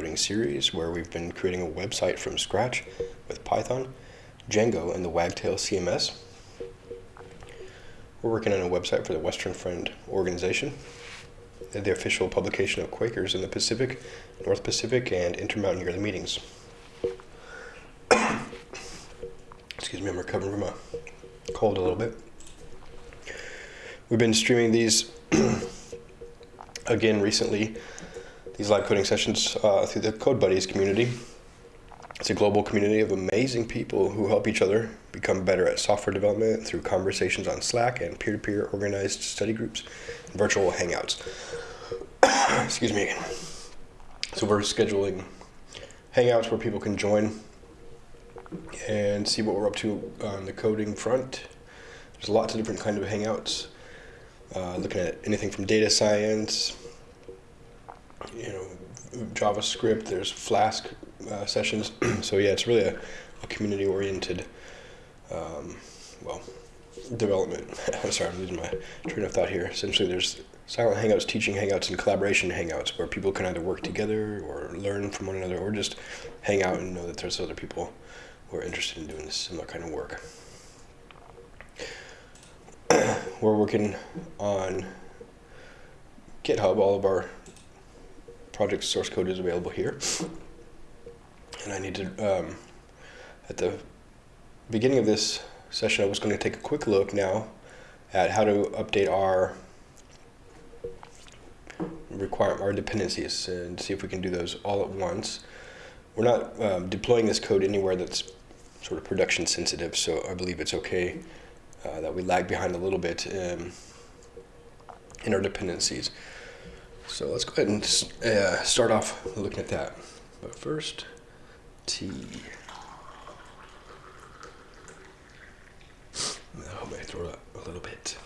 coding series where we've been creating a website from scratch with Python, Django, and the Wagtail CMS. We're working on a website for the Western Friend organization, the official publication of Quakers in the Pacific, North Pacific, and Intermountain Yearly Meetings. Excuse me, I'm recovering from a cold a little bit. We've been streaming these again recently, these live coding sessions uh, through the Code Buddies community. It's a global community of amazing people who help each other become better at software development through conversations on Slack and peer-to-peer organized study groups and virtual hangouts. Excuse me again. So we're scheduling hangouts where people can join and see what we're up to on the coding front. There's lots of different kind of hangouts, uh, looking at anything from data science, you know, JavaScript. There's Flask uh, sessions. so yeah, it's really a, a community-oriented, um, well, development. I'm sorry, I'm losing my train of thought here. Essentially, there's silent hangouts, teaching hangouts, and collaboration hangouts where people can either work together or learn from one another or just hang out and know that there's other people who are interested in doing similar kind of work. We're working on GitHub. All of our project source code is available here. And I need to, um, at the beginning of this session, I was going to take a quick look now at how to update our require our dependencies and see if we can do those all at once. We're not um, deploying this code anywhere that's sort of production sensitive, so I believe it's okay uh, that we lag behind a little bit um, in our dependencies. So let's go ahead and uh, start off looking at that. But first, T. I hope I throw it a little bit.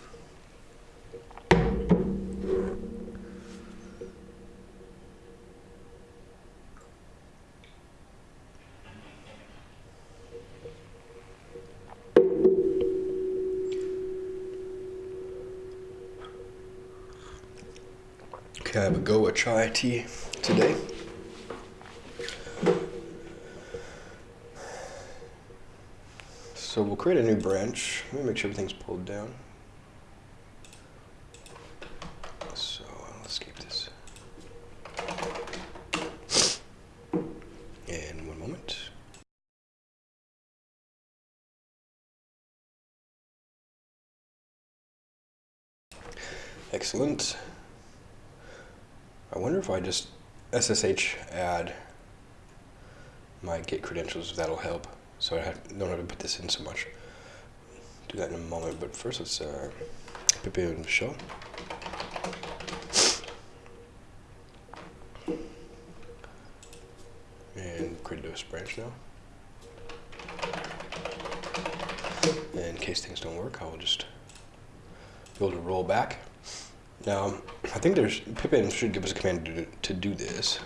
Have a go Goa chai tea today. So we'll create a new branch. Let me make sure everything's pulled down. So let's keep this. And one moment. Excellent. I wonder if I just SSH add my Git credentials, if that'll help. So I have, don't have to put this in so much. Do that in a moment, but first let's uh, pipenv show. And create a branch now. And in case things don't work, I will just be able to roll back. Now, I think there's pipenv should give us a command to, to do this.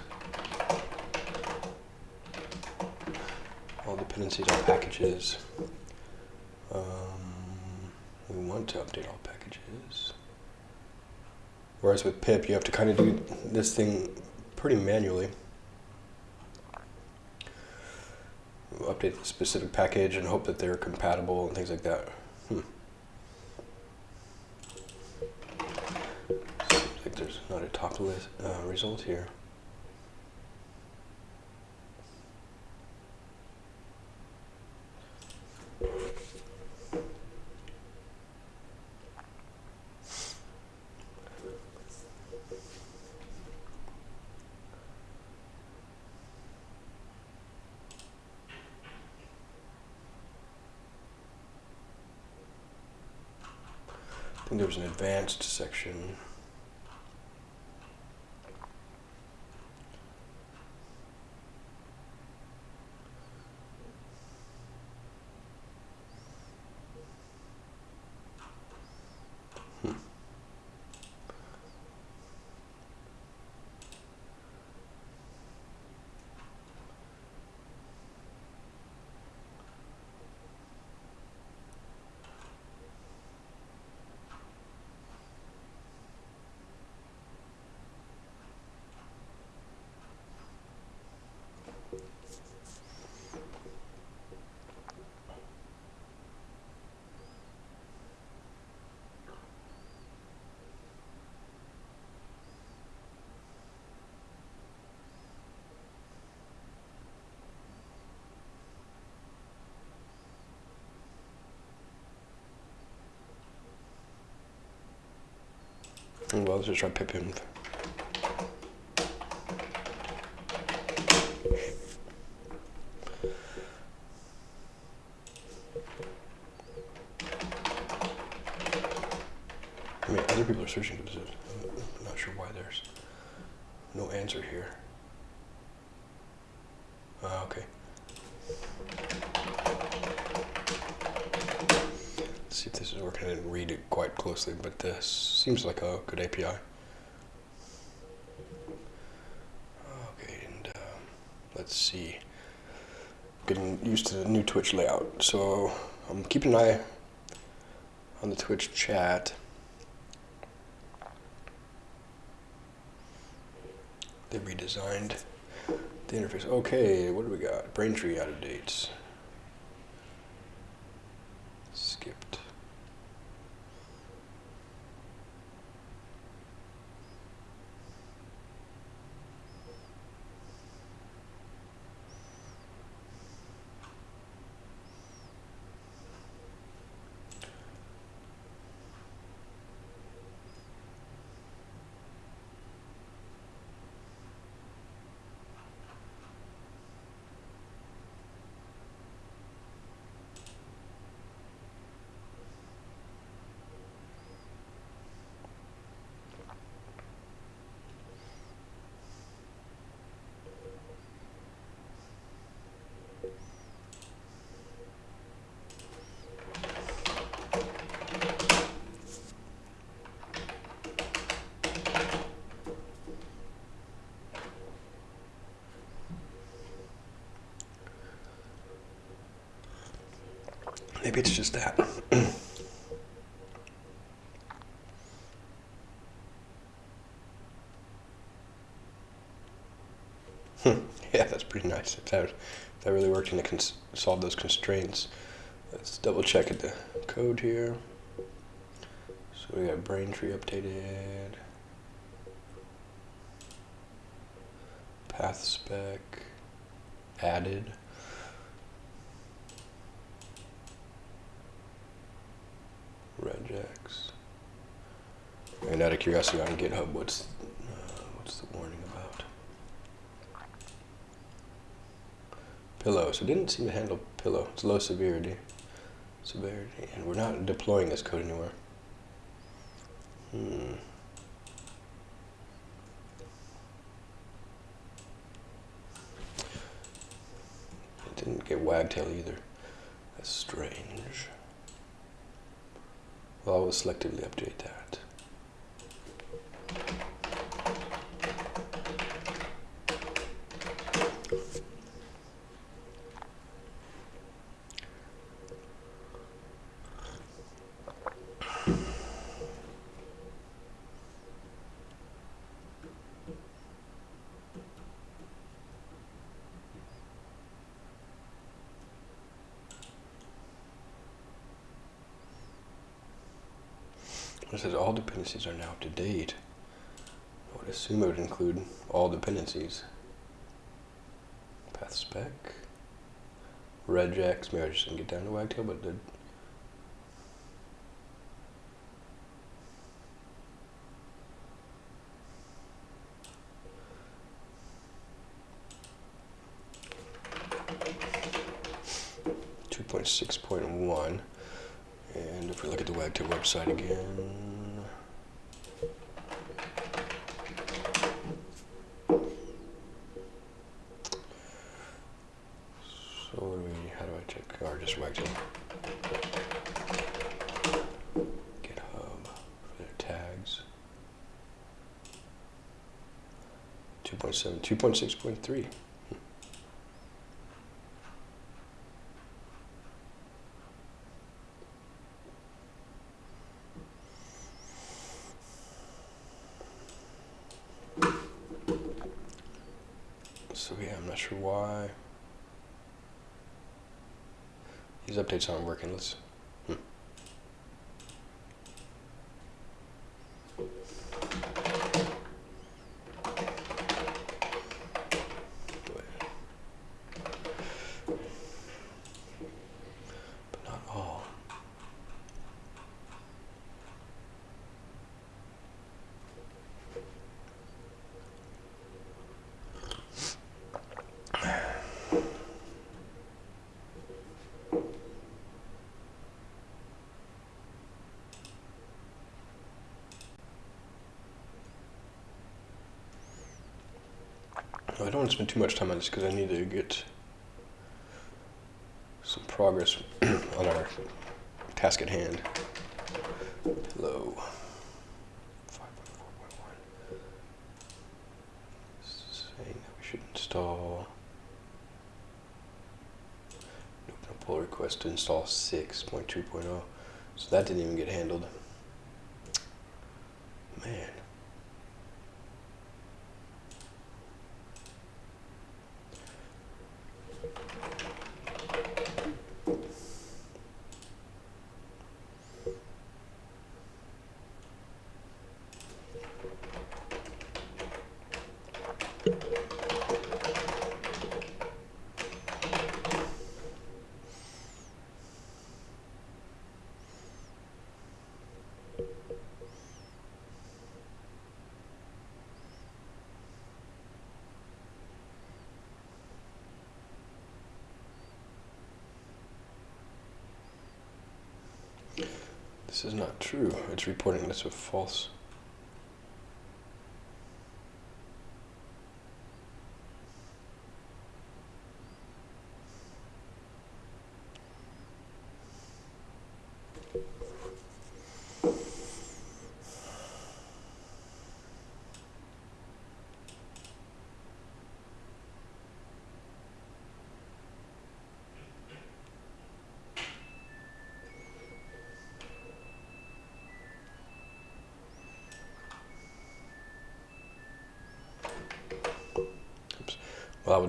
All dependencies on packages. Um, we want to update all packages. Whereas with pip, you have to kind of do this thing pretty manually. update the specific package and hope that they're compatible and things like that. Hmm. there's list uh, result here. I think there was an advanced section. Well, let's just try pipenv. I mean, other people are searching for this. I'm not sure why there's no answer here. Uh, okay. Let's see if this is working. I didn't read it quite closely, but this seems like a good API. Okay, and um, let's see. Getting used to the new Twitch layout. So I'm keeping an eye on the Twitch chat. They redesigned the interface. Okay, what do we got? Braintree out of dates. Skipped. Maybe it's just that. Hmm. yeah, that's pretty nice. If that, if that really worked and solve those constraints. Let's double check the code here. So we got Braintree updated. Path spec added. regex. Out of curiosity on GitHub, what's uh, what's the warning about? Pillow. So it didn't seem to handle pillow. It's low severity. Severity. And we're not deploying this code anywhere. Hmm. It didn't get wagtail either. That's strange. Well, I will selectively update that. It says all dependencies are now up to date. I would assume it would include all dependencies. Path spec. Regex, maybe I just didn't get down to Wagtail, but did. Two point six point one. And if we look at the Wagtail website again, so what do we, how do I check, or just Wagtail? GitHub for their tags. 2.7, 2.6.3. So yeah, I'm not sure why. These updates aren't working. Let's. Want spend too much time on this because I need to get some progress on our task at hand. Hello. Saying that we should install. Open a pull request to install 6.2.0. So that didn't even get handled. This is not true. It's reporting this as false.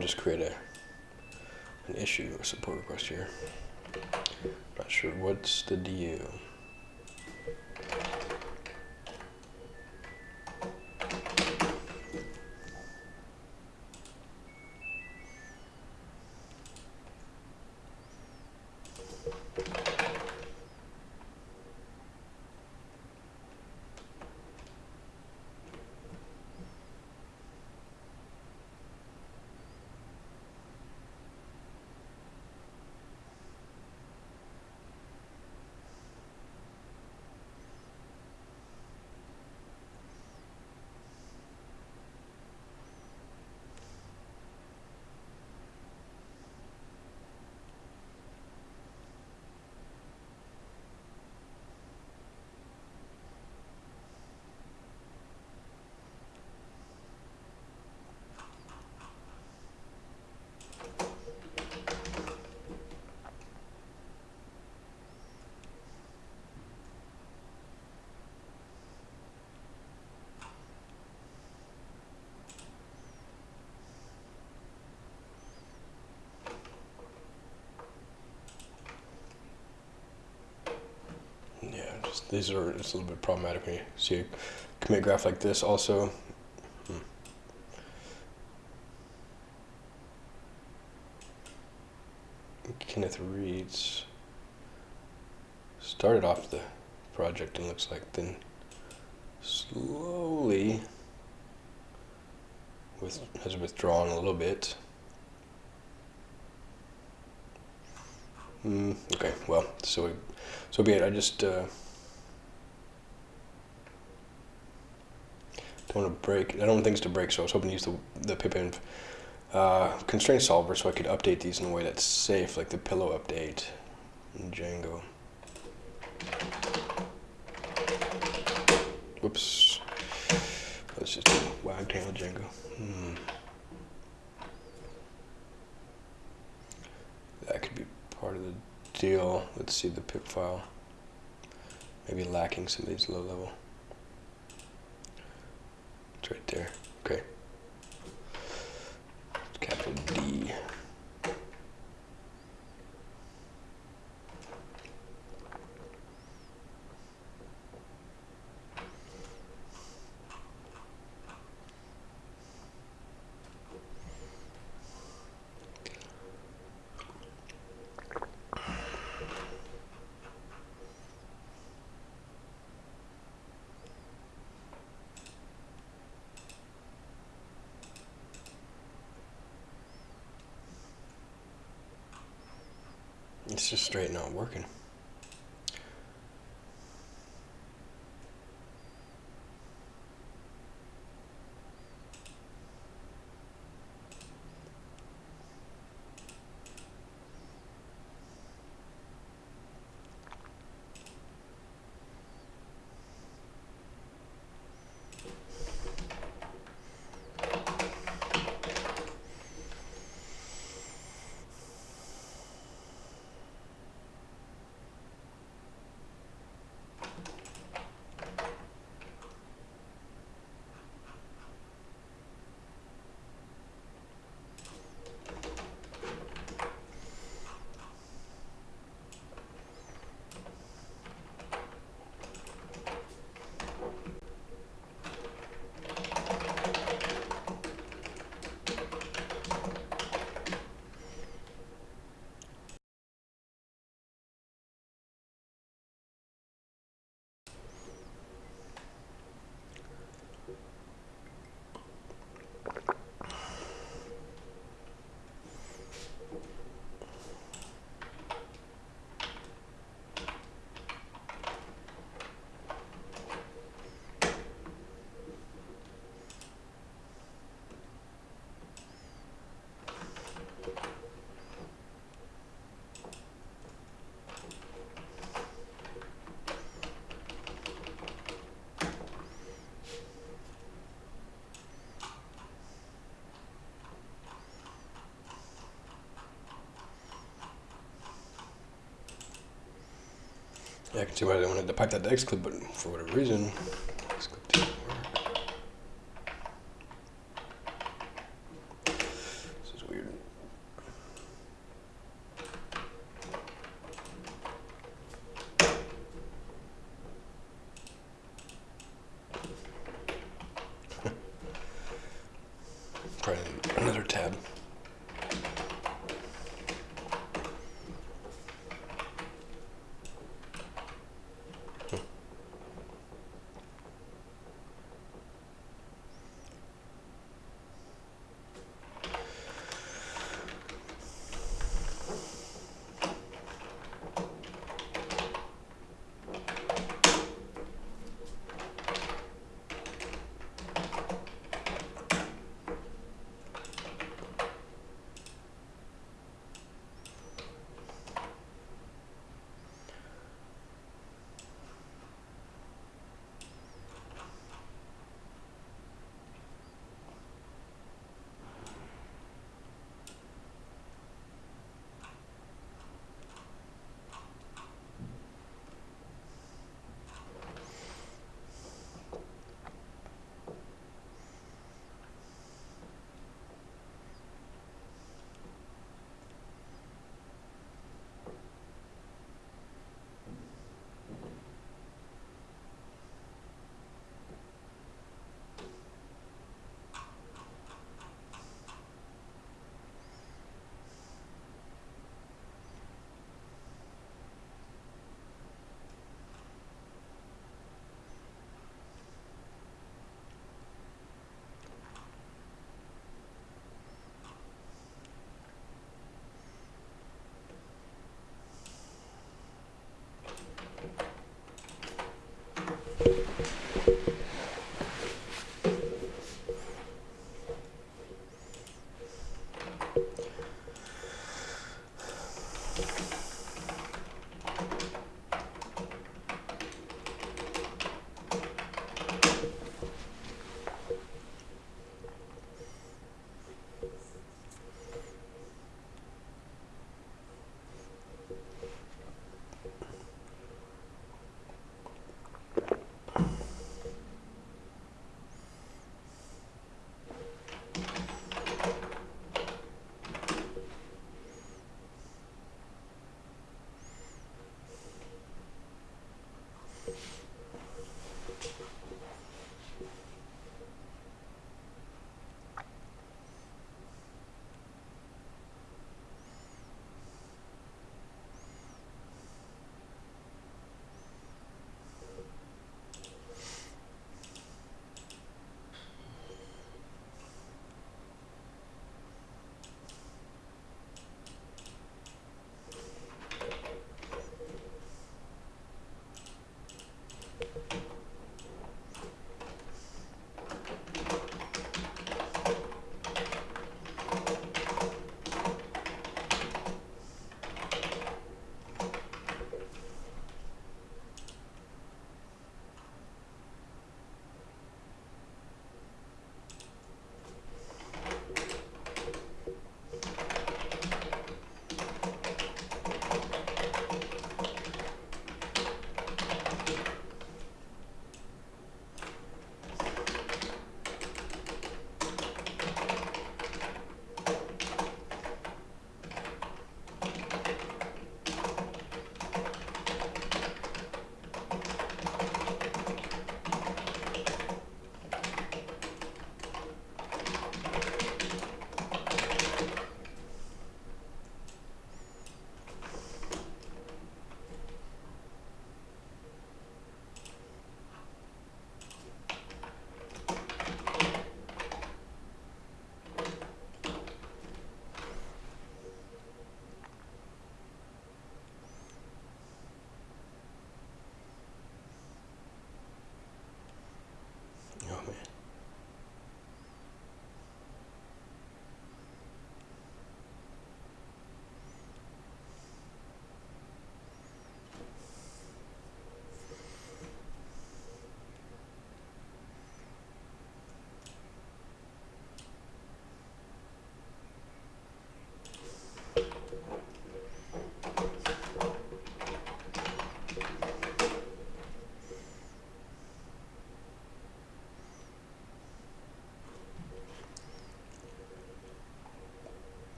Well, just create a an issue, a support request here. Not sure what's the deal. These are it's a little bit problematic when you see a commit graph like this also. Hmm. Kenneth Reitz started off the project and looks like then slowly with, has withdrawn a little bit. Mm, okay, well, so so be it. I just uh, don't want to break. I don't want things to break, so I was hoping to use the, the pipenv uh, constraint solver so I could update these in a way that's safe, like the pillow update in Django. Whoops. Let's just do wagtail Django. Hmm. That could be part of the deal. Let's see the Pipfile. Maybe lacking some of these low level right there. Okay. Capital D. It's just straight not working. Yeah, I can see why they wanted to pipe that to xclip, but for whatever reason, xclip didn't work. This is weird. Try another tab.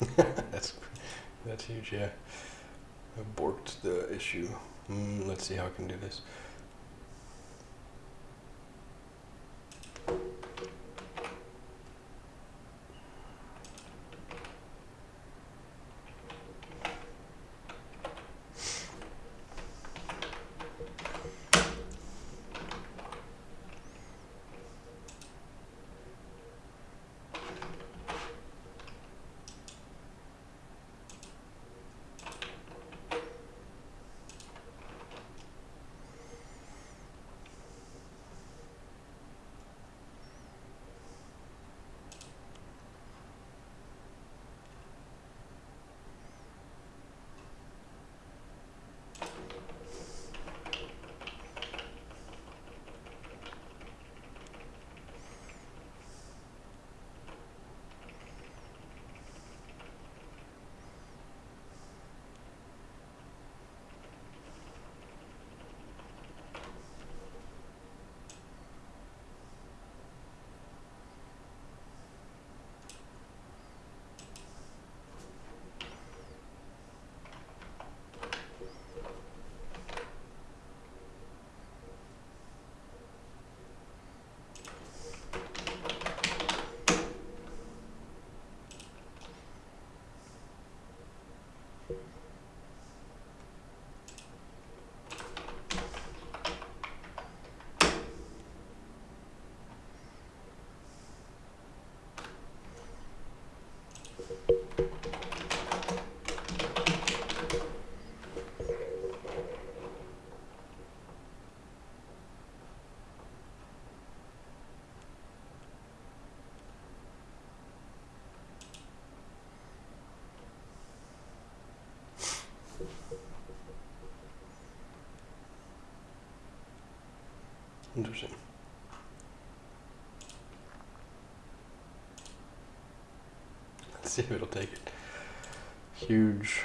that's that's huge. Yeah, borked the issue. Mm, let's see how I can do this. Interesting. Let's see if it'll take it. Huge.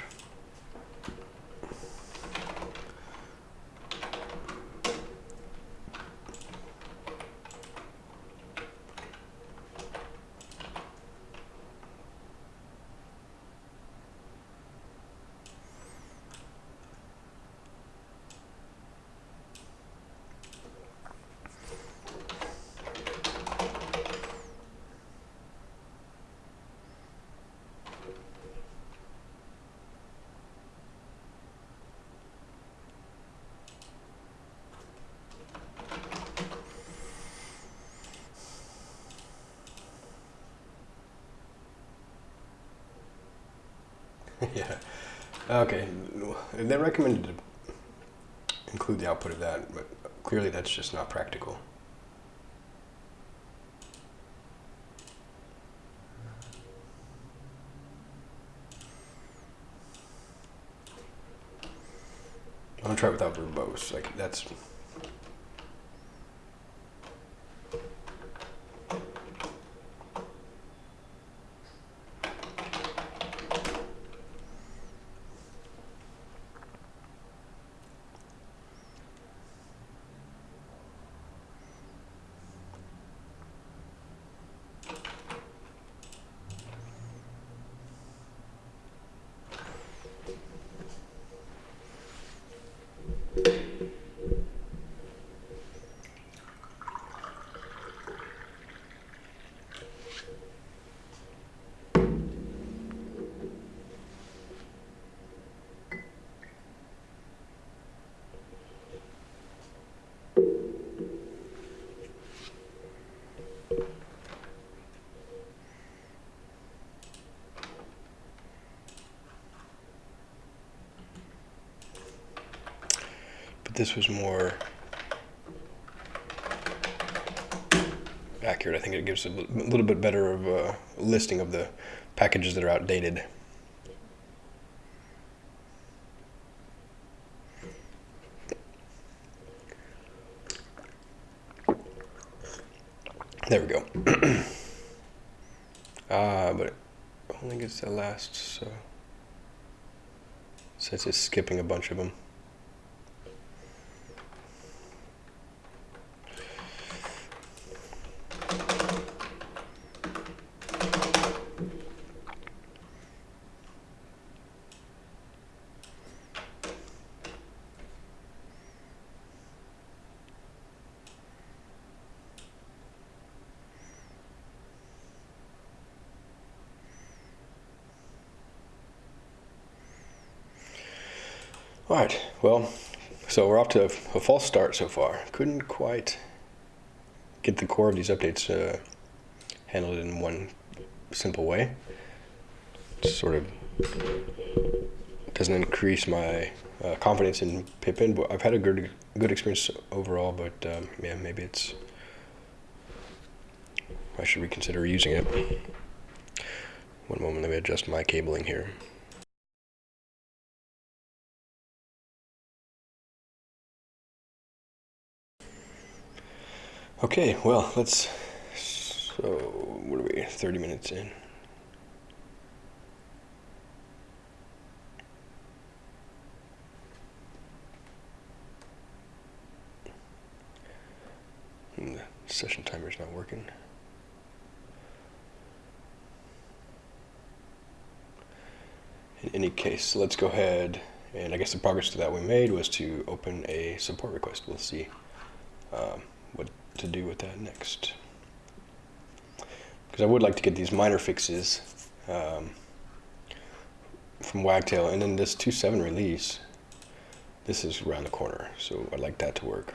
yeah. Okay. They recommended to include the output of that, but clearly that's just not practical. I'm gonna try it without verbose. Like that's this was more accurate. I think it gives a little bit better of a listing of the packages that are outdated. There we go. Ah, uh, but it only gets the last, so. So it's skipping a bunch of them. All right, well, to a, false start so far. Couldn't quite get the core of these updates uh, handled in one simple way. Sort of doesn't increase my uh, confidence in pipenv, but I've had a good good experience overall. But um, yeah, maybe it's I should reconsider using it. One moment, let me adjust my cabling here. Okay, well, let's. So, what are we? 30 minutes in. And the session timer is not working. In any case, let's go ahead and I guess the progress to that we made was to open a support request. We'll see um, to do with that next. Because I would like to get these minor fixes um, from Wagtail and then this 2.7 release, this is around the corner, so I'd like that to work.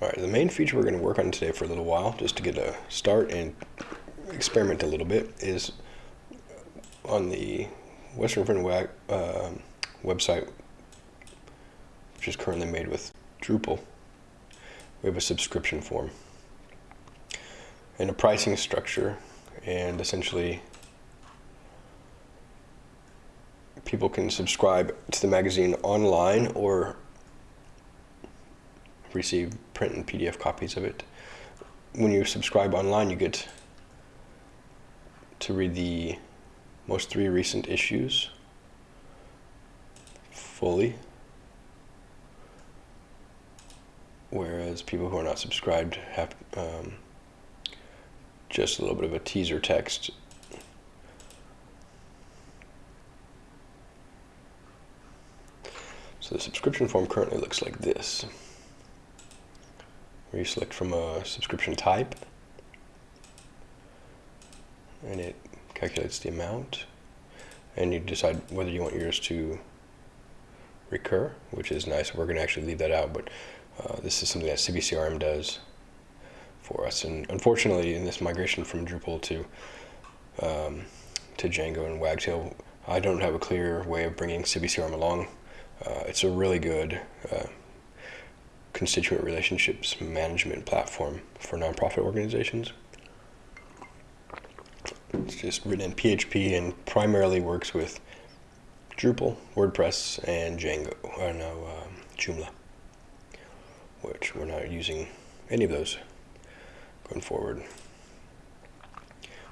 All right, the main feature we're going to work on today for a little while, just to get a start and experiment a little bit, is on the Western Front uh, website, which is currently made with Drupal, we have a subscription form and a pricing structure, and essentially people can subscribe to the magazine online or receive print and PDF copies of it. When you subscribe online, you get to read the most three recent issues. Fully, whereas people who are not subscribed have um, just a little bit of a teaser text. So the subscription form currently looks like this. Where you select from a subscription type. And it calculates the amount and you decide whether you want yours to recur which is nice. We're going to actually leave that out but uh, this is something that CiviCRM does for us. And unfortunately in this migration from Drupal to um, to Django and Wagtail I don't have a clear way of bringing CiviCRM along. Uh, it's a really good uh, constituent relationships management platform for nonprofit organizations. It's just written in PHP and primarily works with Drupal, WordPress, and Django, or no, um, Joomla, which we're not using any of those going forward.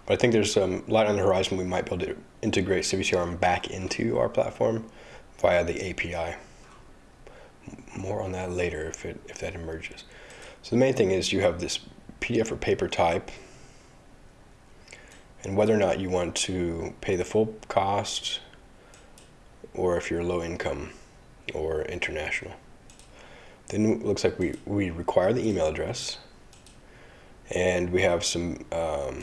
But I think there's some light on the horizon. We might be able to integrate CiviCRM back into our platform via the API more on that later if, it, if that emerges. So the main thing is you have this PDF or paper type and whether or not you want to pay the full cost or if you're low income or international. Then it looks like we, we require the email address and we have some um,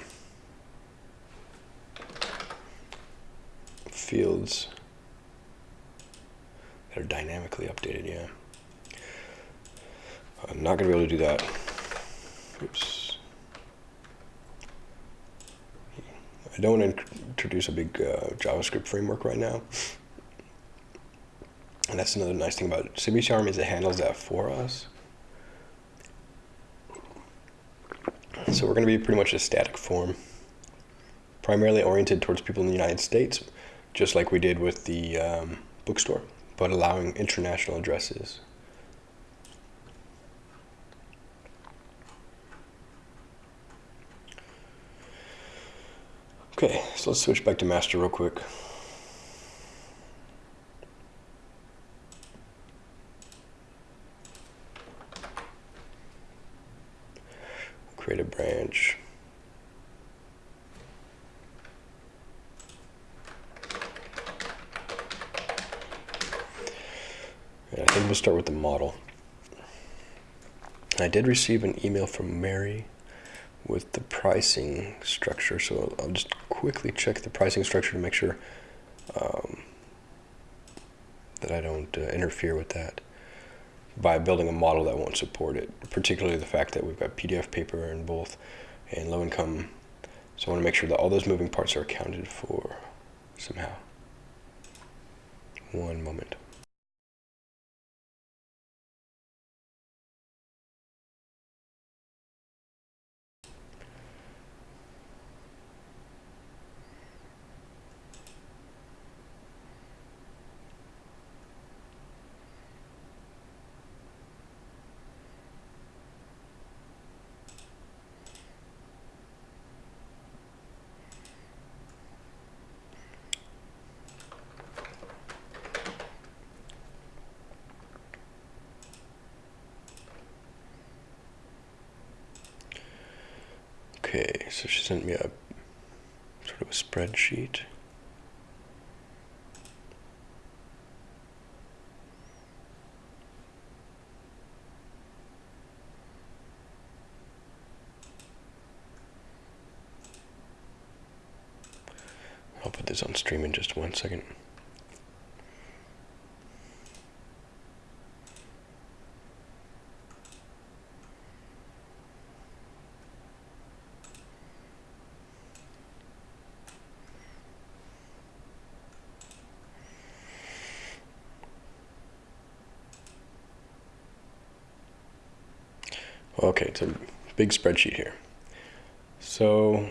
fields that are dynamically updated, yeah. I'm not going to be able to do that. Oops. I don't want to introduce a big uh, JavaScript framework right now. And that's another nice thing about CiviCRM is it handles that for us. So we're going to be pretty much a static form, primarily oriented towards people in the United States, just like we did with the um, bookstore, but allowing international addresses. Okay, so let's switch back to master real quick. Create a branch. And I think we'll start with the model. I did receive an email from Mary with the pricing structure. So I'll just quickly check the pricing structure to make sure um, that I don't uh, interfere with that by building a model that won't support it, particularly the fact that we've got PDF paper in both and low income. So I want to make sure that all those moving parts are accounted for somehow. One moment. Okay, so she sent me a sort of a spreadsheet. I'll put this on stream in just one second. Okay, it's a big spreadsheet here. So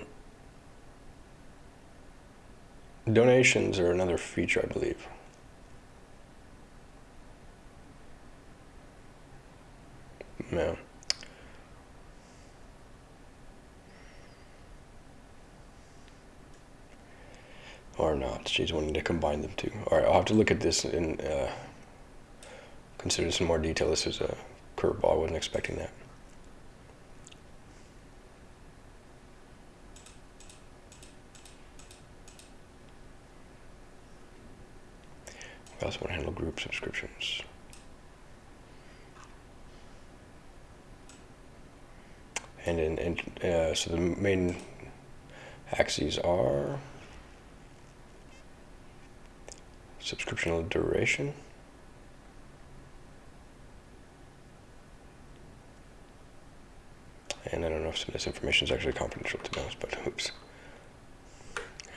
donations are another feature, I believe. No. Or not. She's wanting to combine them too. All right, I'll have to look at this and uh, consider some more detail. This is a curveball. I wasn't expecting that. We also want to handle group subscriptions. And in, in uh, so the main axes are subscription duration. And I don't know if some of this information is actually confidential to be honest, but oops.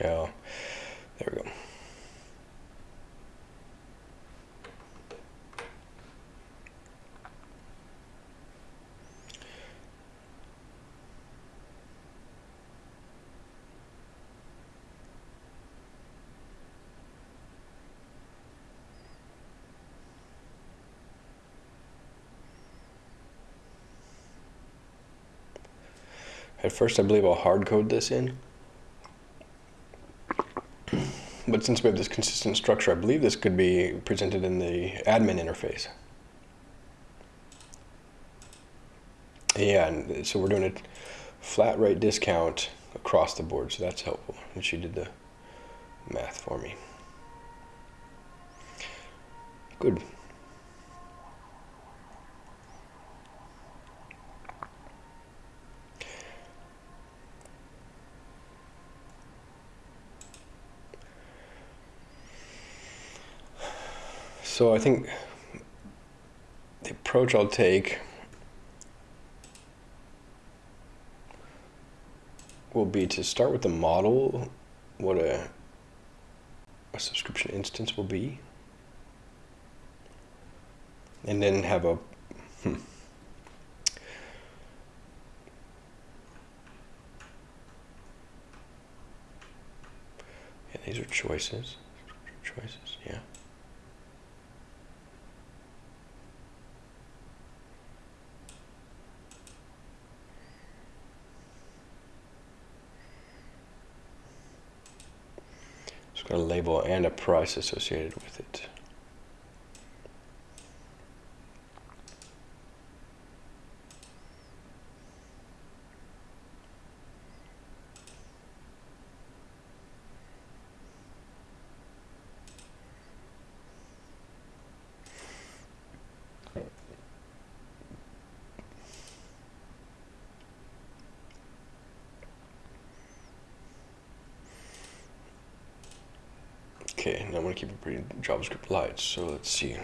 Yeah, there we go. At first, I believe I'll hard code this in. But since we have this consistent structure, I believe this could be presented in the admin interface. Yeah, so we're doing a flat rate discount across the board, so that's helpful. And she did the math for me. Good. So I think the approach I'll take will be to start with the model, what a, a subscription instance will be, and then have a hmm, yeah, these are choices, choices, yeah. Got a label and a price associated with it. JavaScript lights. So let's see.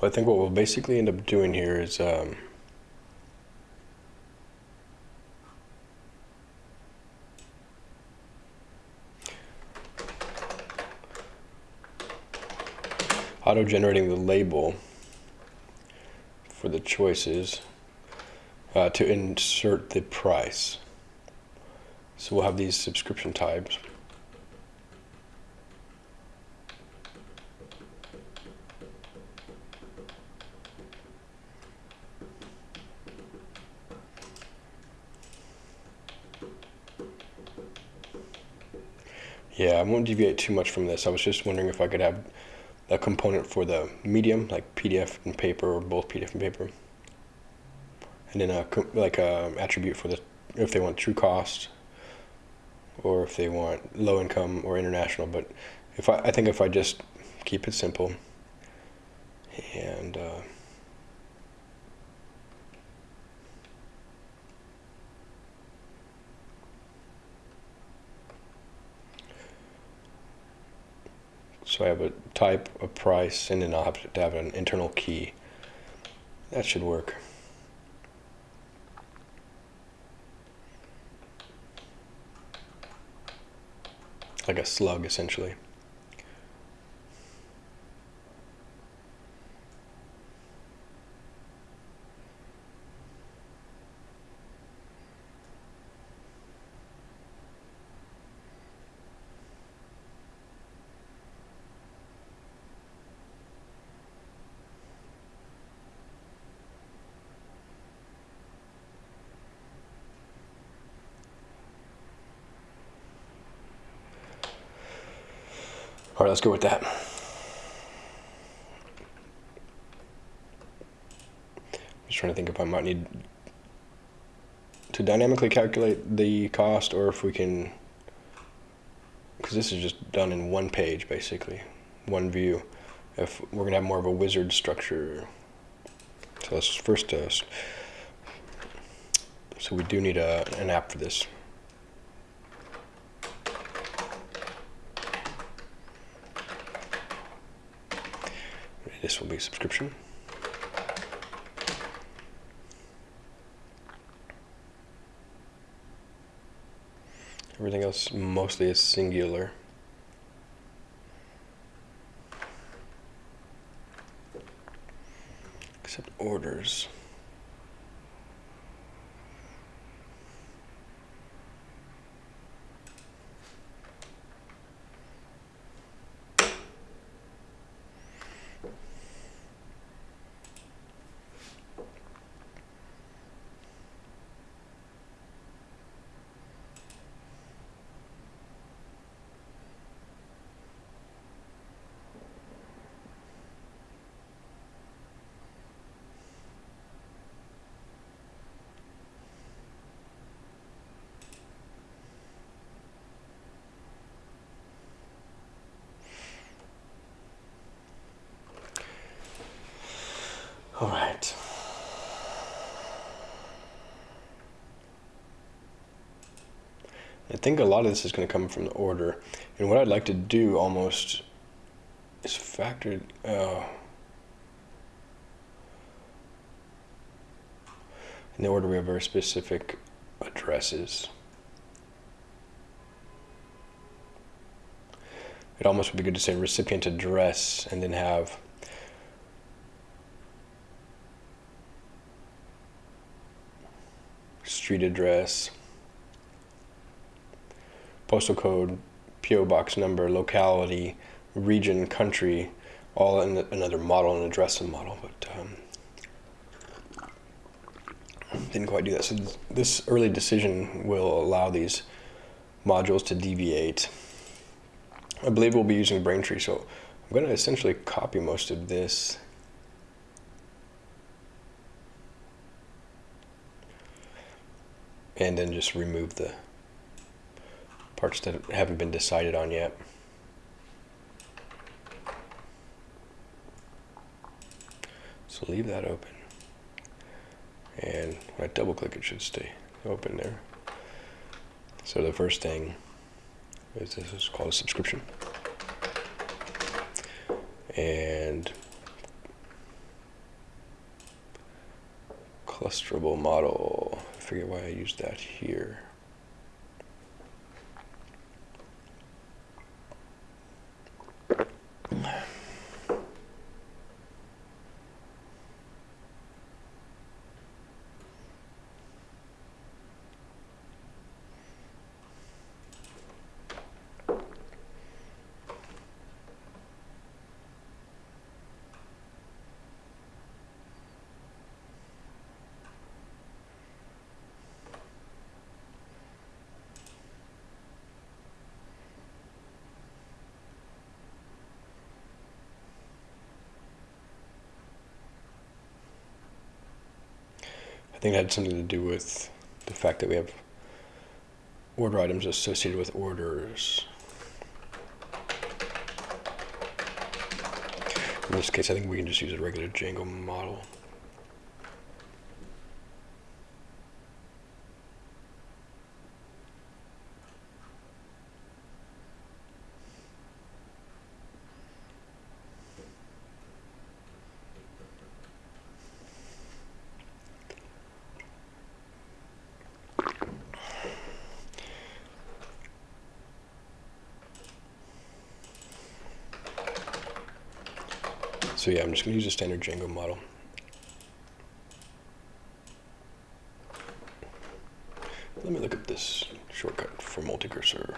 Well, I think what we'll basically end up doing here is um, auto-generating the label for the choices uh, to insert the price. So we'll have these subscription types. Won't deviate too much from this. I was just wondering if I could have a component for the medium, like PDF and paper, or both PDF and paper. And then a like a attribute for the if they want true cost, or if they want low income or international. But if I, I think if I just keep it simple, and uh, So I have a type, a price, and then I'll have to have an internal key. That should work. Like a slug, essentially. All right, let's go with that. I'm Just trying to think if I might need to dynamically calculate the cost or if we can, because this is just done in one page basically, one view. If we're gonna have more of a wizard structure. So let's first, uh, so we do need a, an app for this. This will be subscription. Everything else mostly is singular. Except orders. All right. I think a lot of this is going to come from the order. And what I'd like to do almost is factor. Uh, in the order, we have very specific addresses. It almost would be good to say recipient address and then have street address, postal code, PO box number, locality, region, country, all in another model, an addressing model, but um, didn't quite do that. So this early decision will allow these modules to deviate. I believe we'll be using Braintree, so I'm going to essentially copy most of this and then just remove the parts that haven't been decided on yet. So leave that open. And when I double click it should stay open there. So the first thing is this is called a subscription. And clusterable model forget why I used that here. Think it had something to do with the fact that we have order items associated with orders. In this case, I think we can just use a regular Django model. So yeah, I'm just going to use a standard Django model. Let me look at this shortcut for multi-cursor.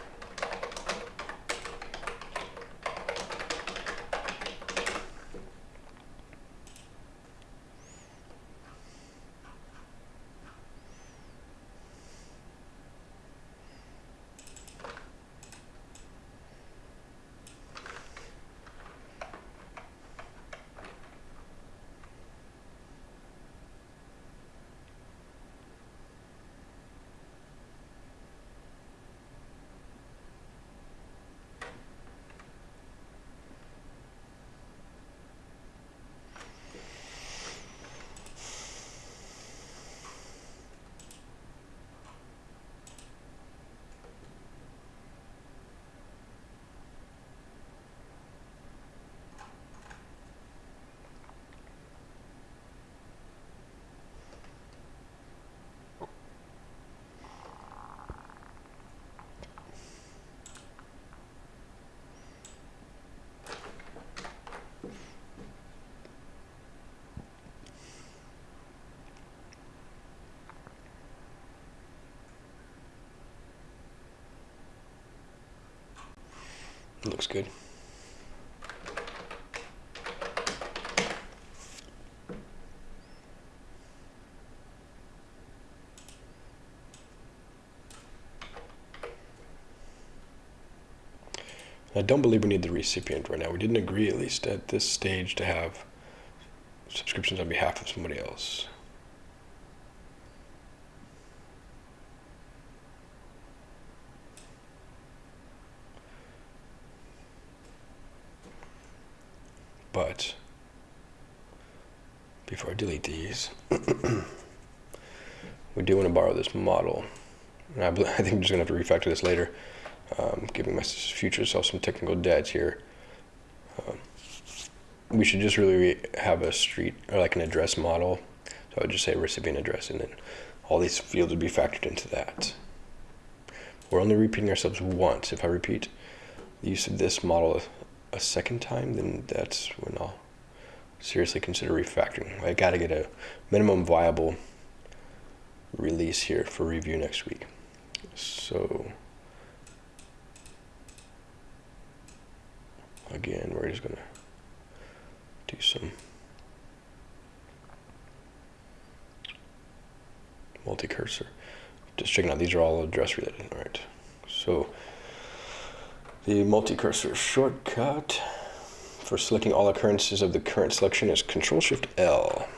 Good. I don't believe we need the recipient right now. We didn't agree, at least at this stage, to have subscriptions on behalf of somebody else. But before I delete these, we do want to borrow this model. I, I think I'm just going to have to refactor this later um, giving my future self some technical debt here. Um, we should just really have a street or like an address model. So I would just say recipient address, and then all these fields would be factored into that. We're only repeating ourselves once. If I repeat the use of this model a second time, then that's when I'll seriously consider refactoring. I got to get a minimum viable release here for review next week. So again, we're just to do some multi-cursor. Just checking out, these are all address related. All right, so the multi-cursor shortcut for selecting all occurrences of the current selection is Control-Shift-L.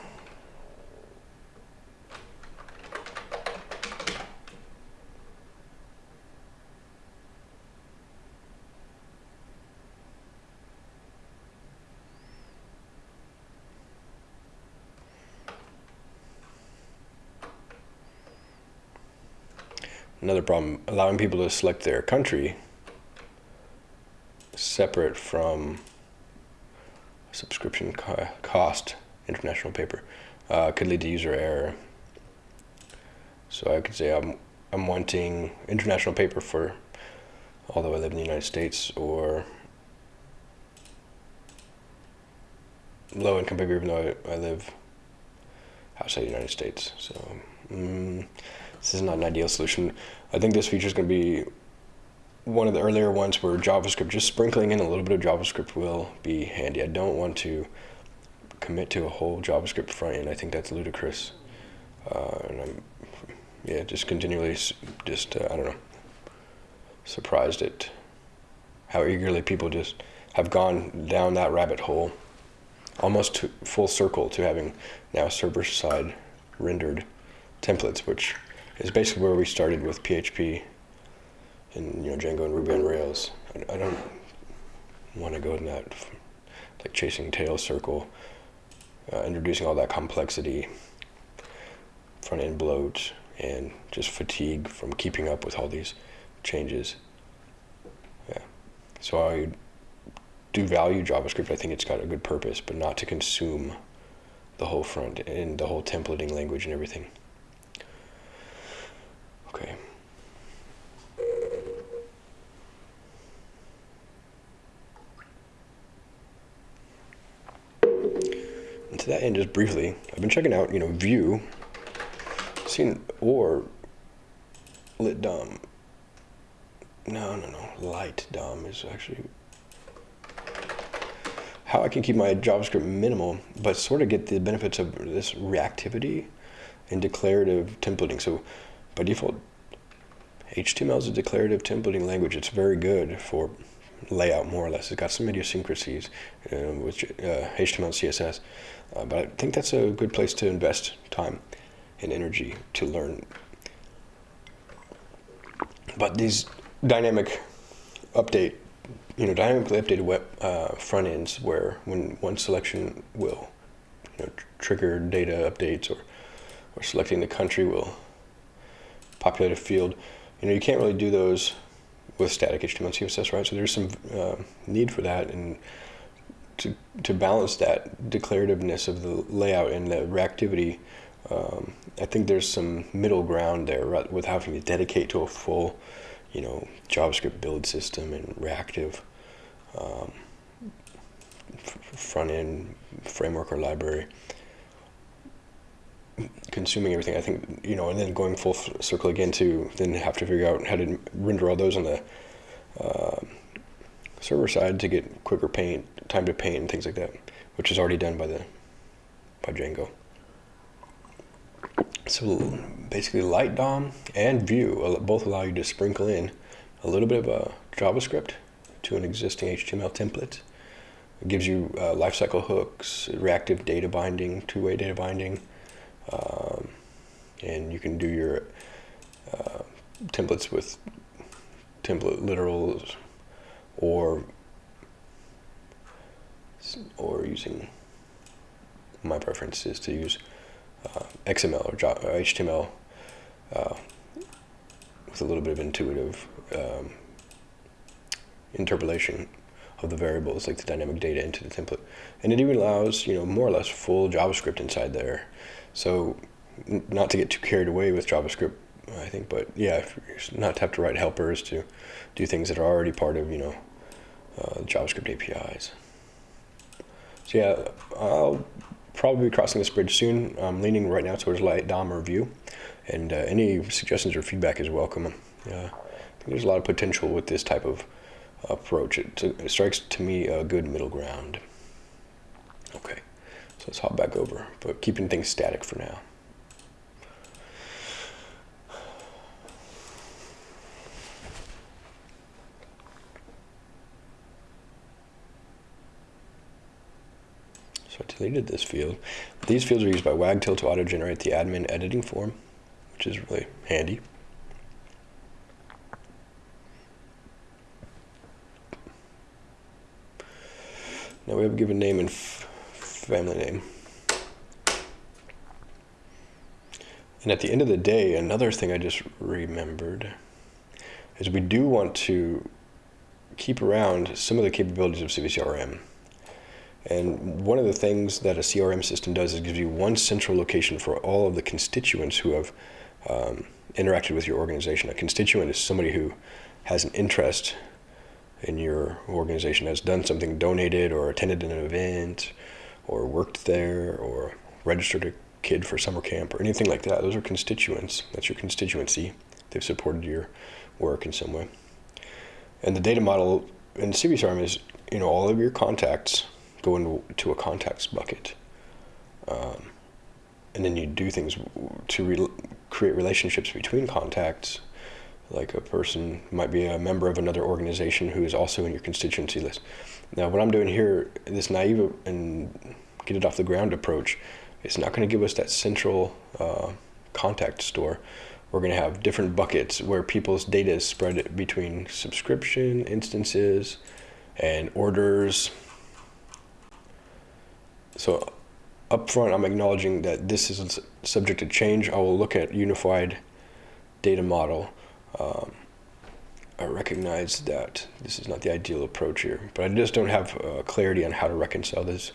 Another problem, allowing people to select their country separate from subscription co cost international paper uh, could lead to user error. So I could say I'm, I'm wanting international paper for although I live in the United States or low income paper even though I, I live outside the United States. So mm, this is not an ideal solution. I think this feature is going to be one of the earlier ones where JavaScript, just sprinkling in a little bit of JavaScript will be handy. I don't want to commit to a whole JavaScript front end. I think that's ludicrous. Uh, and I'm, yeah, just continually, just, uh, I don't know, surprised at how eagerly people just have gone down that rabbit hole, almost full circle to having now server-side rendered templates, which is basically where we started with PHP and you know Django and Ruby on Rails. I, I don't want to go in that like chasing tail circle, uh, introducing all that complexity, front end bloat, and just fatigue from keeping up with all these changes. Yeah, so I do value JavaScript. I think it's got a good purpose, but not to consume the whole front and the whole templating language and everything. Okay. And to that end, just briefly, I've been checking out, you know, Vue, seen, or Lit DOM. No, no, no, Light DOM is actually how I can keep my JavaScript minimal, but sort of get the benefits of this reactivity and declarative templating. So by default, HTML is a declarative templating language. It's very good for layout, more or less. It's got some idiosyncrasies uh, with uh, HTML and CSS, uh, but I think that's a good place to invest time and energy to learn. But these dynamic update, you know, dynamically updated web uh, front ends, where when one selection will, you know, trigger data updates, or or selecting the country will populate a field. You know, you can't really do those with static HTML and CSS, right? So there's some uh, need for that and to, to balance that declarativeness of the layout and the reactivity. Um, I think there's some middle ground there right, with having to dedicate to a full, you know, JavaScript build system and reactive um, front end framework or library consuming everything. I think you know, and then going full circle again to then have to figure out how to render all those on the uh, server side to get quicker paint, time to paint, and things like that, which is already done by the by Django. So basically, Light DOM and Vue both allow you to sprinkle in a little bit of a JavaScript to an existing HTML template. It gives you uh, lifecycle hooks, reactive data binding, two-way data binding, um, and you can do your uh, templates with template literals or or using my preference is to use uh, XML or HTML uh, with a little bit of intuitive um, interpolation of the variables like the dynamic data into the template. And it even allows you know more or less full JavaScript inside there so not to get too carried away with JavaScript I think but yeah not to have to write helpers to do things that are already part of you know uh, JavaScript APIs so yeah I'll probably be crossing this bridge soon I'm leaning right now towards light DOM Vue and uh, any suggestions or feedback is welcome uh, there's a lot of potential with this type of approach. It, it strikes to me a good middle ground. Okay, so let's hop back over, but keeping things static for now. So I deleted this field. These fields are used by Wagtail to auto-generate the admin editing form, which is really handy. Now we have a given name and family name. And at the end of the day, another thing I just remembered is we do want to keep around some of the capabilities of CiviCRM. And one of the things that a CRM system does is gives you one central location for all of the constituents who have um, interacted with your organization. A constituent is somebody who has an interest in your organization has done something, donated or attended an event or worked there or registered a kid for summer camp or anything like that. Those are constituents. That's your constituency. They've supported your work in some way. And the data model in CiviCRM is, you know, all of your contacts go into a contacts bucket. Um, and then you do things to re create relationships between contacts like a person might be a member of another organization who is also in your constituency list. Now, what I'm doing here, this naive and get it off the ground approach, it's not going to give us that central uh, contact store. We're going to have different buckets where people's data is spread between subscription instances and orders. So up front, I'm acknowledging that this is subject to change. I will look at unified data model um, I recognize that this is not the ideal approach here, but I just don't have uh, clarity on how to reconcile this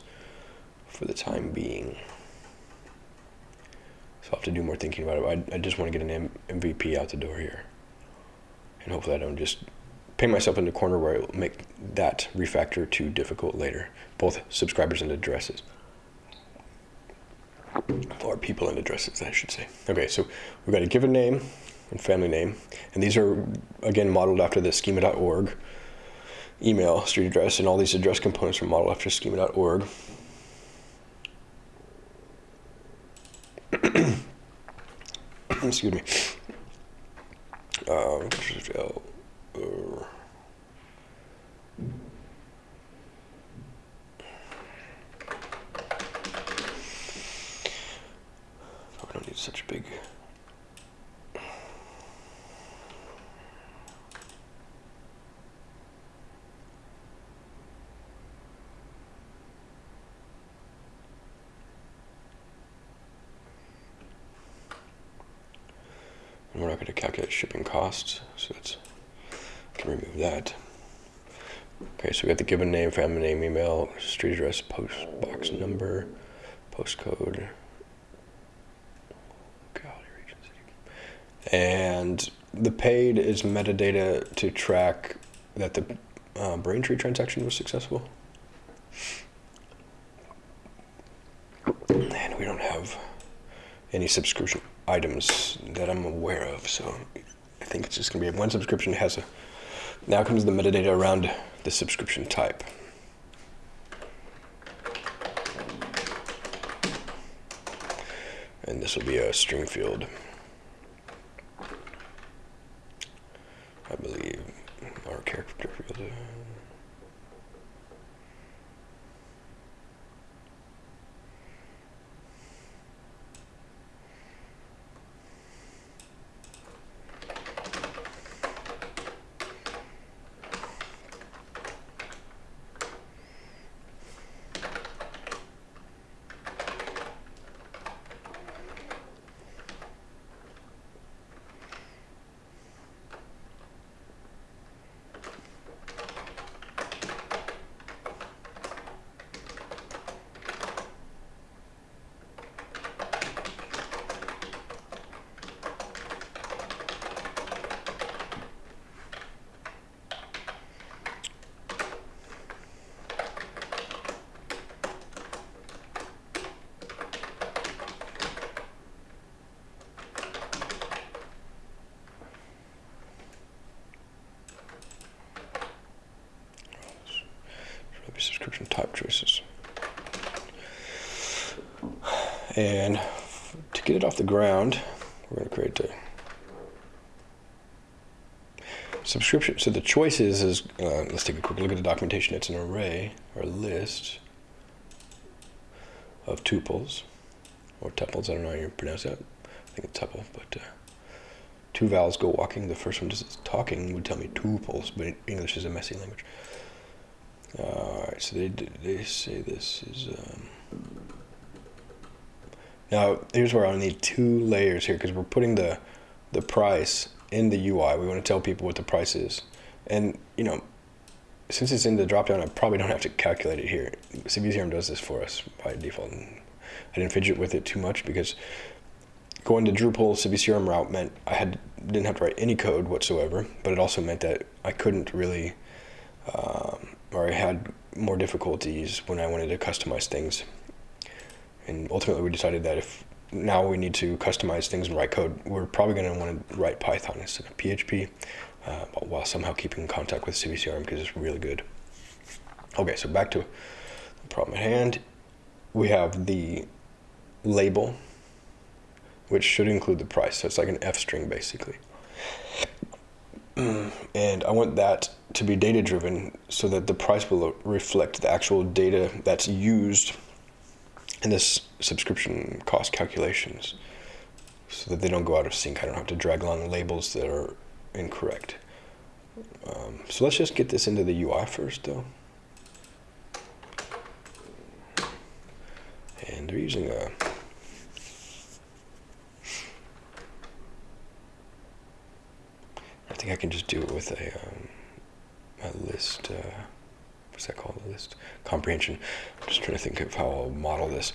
for the time being. So I'll have to do more thinking about it. I, I just want to get an M MVP out the door here. And hopefully I don't just paint myself in the corner where I will make that refactor too difficult later, both subscribers and addresses. Or people and addresses, I should say. Okay, so we've got a given name, and family name. And these are, again, modeled after the schema.org email, street address, and all these address components are modeled after schema.org. Excuse me. Uh, I don't need such a big we're not going to calculate shipping costs, so let's remove that. Okay, so we got the given name, family name, email, street address, post box number, postcode, and the paid is metadata to track that the uh, Braintree transaction was successful. And we don't have any subscription items that I'm aware of. So I think it's just going to be one subscription has a. Now comes the metadata around the subscription type. And this will be a string field. I believe our character field. subscription type choices. And to get it off the ground, we're going to create a subscription. So the choices is, uh, let's take a quick look at the documentation. It's an array or list of tuples or tuples. I don't know how you pronounce that. I think it's tuple, but uh, two vowels go walking. The first one just talking would tell me tuples, but English is a messy language. All right, so they they say this is. Um, now here's where I'll need two layers here because we're putting the the price in the UI. We want to tell people what the price is, and you know, since it's in the dropdown, I probably don't have to calculate it here. CiviCRM does this for us by default. I didn't fidget with it too much because going the Drupal CiviCRM route meant I had didn't have to write any code whatsoever, but it also meant that I couldn't really. Um, or I had more difficulties when I wanted to customize things. And ultimately, we decided that if now we need to customize things and write code, we're probably going to want to write Python instead of PHP, uh, while somehow keeping in contact with CiviCRM because it's really good. Okay, so back to the problem at hand. We have the label, which should include the price. So it's like an F string basically. and I want that to be data driven so that the price will reflect the actual data that's used in this subscription cost calculations so that they don't go out of sync. I don't have to drag along labels that are incorrect. Um, so let's just get this into the UI first though. And they're using a I think I can just do it with a, um, a list. Uh, what's that called? List comprehension. I'm just trying to think of how I'll model this.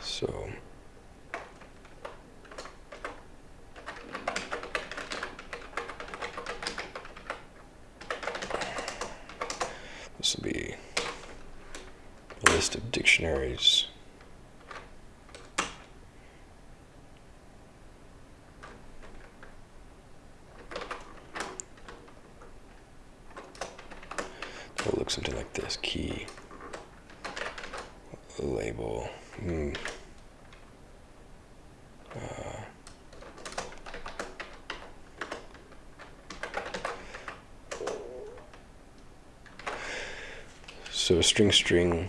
So. This will be a list of dictionaries. It'll look something like this, key, label, mm. uh, so string string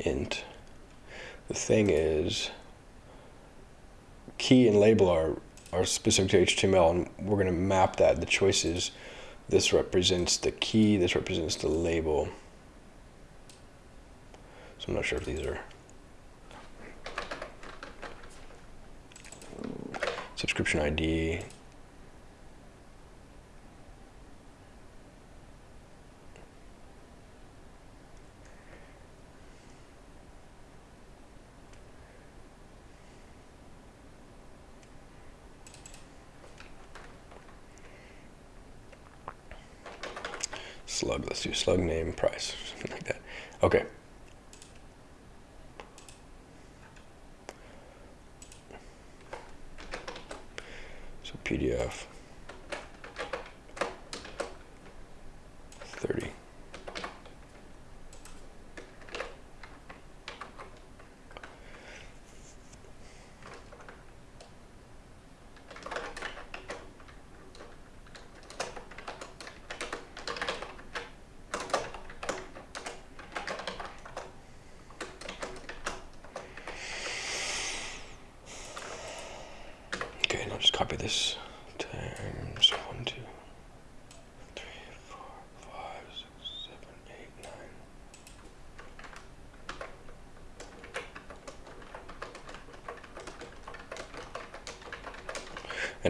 int. The thing is, key and label are, are specific to HTML, and we're going to map that, the choices, this represents the key, this represents the label. So I'm not sure if these are subscription ID. let's do slug name price, something like that. Okay. So PDF 30.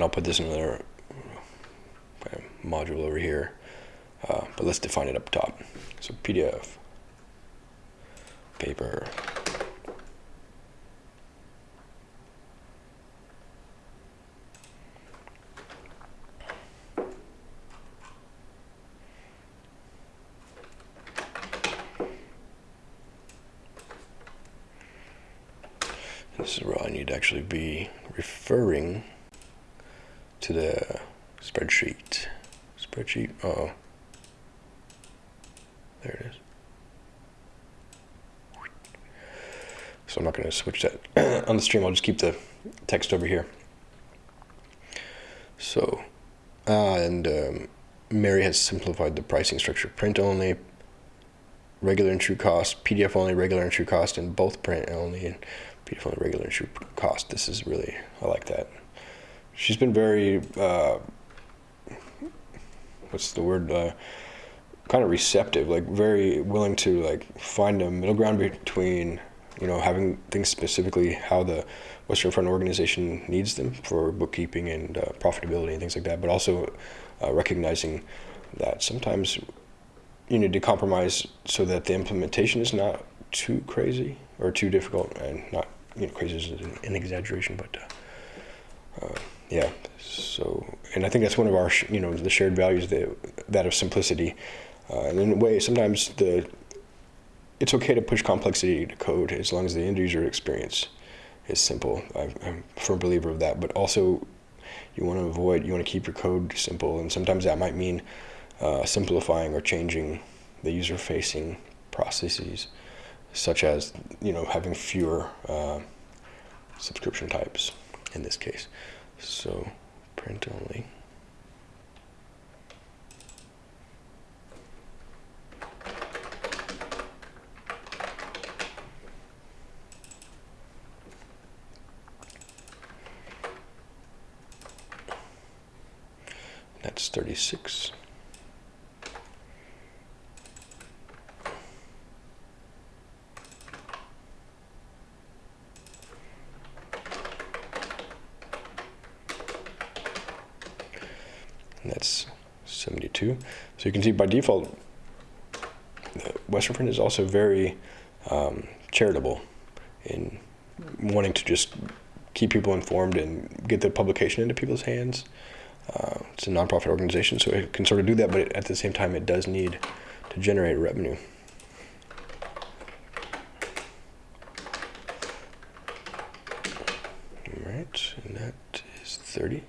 And I'll put this in another uh, module over here, uh, but let's define it up top. So PDF, paper, This is where I need to actually be referring to the spreadsheet. Spreadsheet, uh oh. There it is. So I'm not going to switch that on the stream. I'll just keep the text over here. So, uh, and um, Mary has simplified the pricing structure. Print only, regular and true cost, PDF only, regular and true cost, and both print only and PDF only, regular and true cost. This is really, I like that. She's been very, uh, what's the word, uh, kind of receptive, like very willing to like find a middle ground between, you know, having things specifically how the Western Front organization needs them for bookkeeping and uh, profitability and things like that, but also uh, recognizing that sometimes you need to compromise so that the implementation is not too crazy or too difficult and not you know crazy is an, an exaggeration but uh, uh, yeah. So and i think that's one of our you know the shared values that that of simplicity. Uh, and in a way sometimes the it's okay to push complexity to code as long as the end user experience is simple. I'm, I'm a firm believer of that but also you want to avoid you want to keep your code simple and sometimes that might mean uh, simplifying or changing the user-facing processes, such as you know having fewer uh, subscription types in this case. So print only. That's 36. And that's 72. So you can see by default, Western Front is also very um, charitable in wanting to just keep people informed and get the publication into people's hands. Uh, it's a nonprofit organization, so it can sort of do that, but at the same time, it does need to generate revenue. All right, and that is 30. And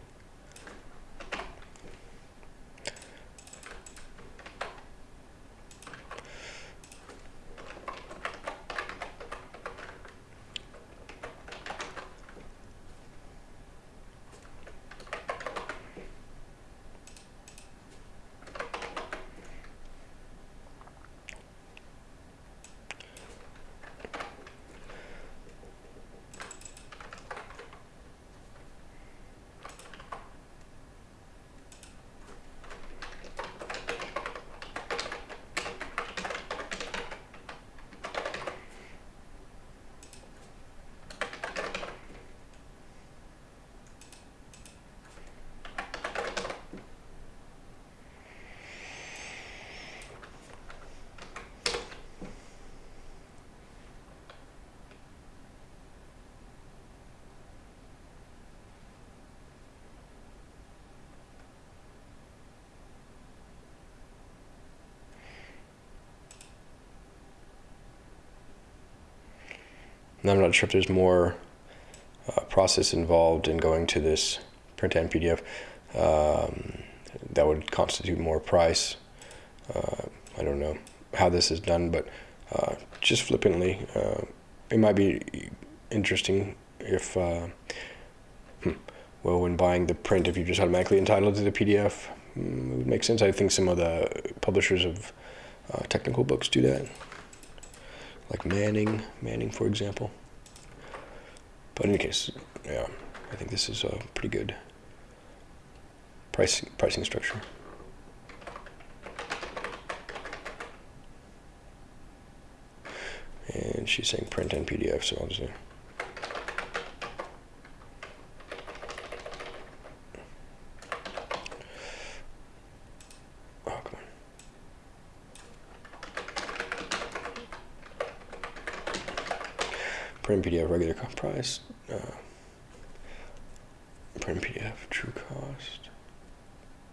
I'm not sure if there's more uh, process involved in going to this print and PDF. Um, that would constitute more price. Uh, I don't know how this is done, but uh, just flippantly, uh, it might be interesting if, uh, hmm, well, when buying the print, if you're just automatically entitled to the PDF, mm, it would make sense. I think some of the publishers of uh, technical books do that, like Manning, Manning, for example. But in any case, yeah, I think this is a pretty good pricing pricing structure. And she's saying print and PDF, so I'll just. Print PDF regular price. Uh, print PDF true cost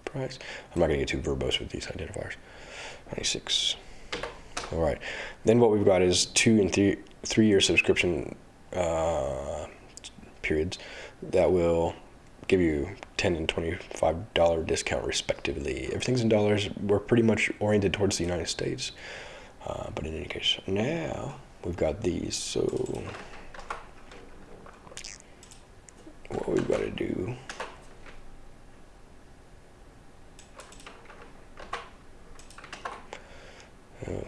price. I'm not going to get too verbose with these identifiers. 96. All right. Then what we've got is two and three three year subscription uh, periods that will give you 10 and 25 dollar discount respectively. Everything's in dollars. We're pretty much oriented towards the United States. Uh, but in any case, now we've got these. So what we've got to do Oh,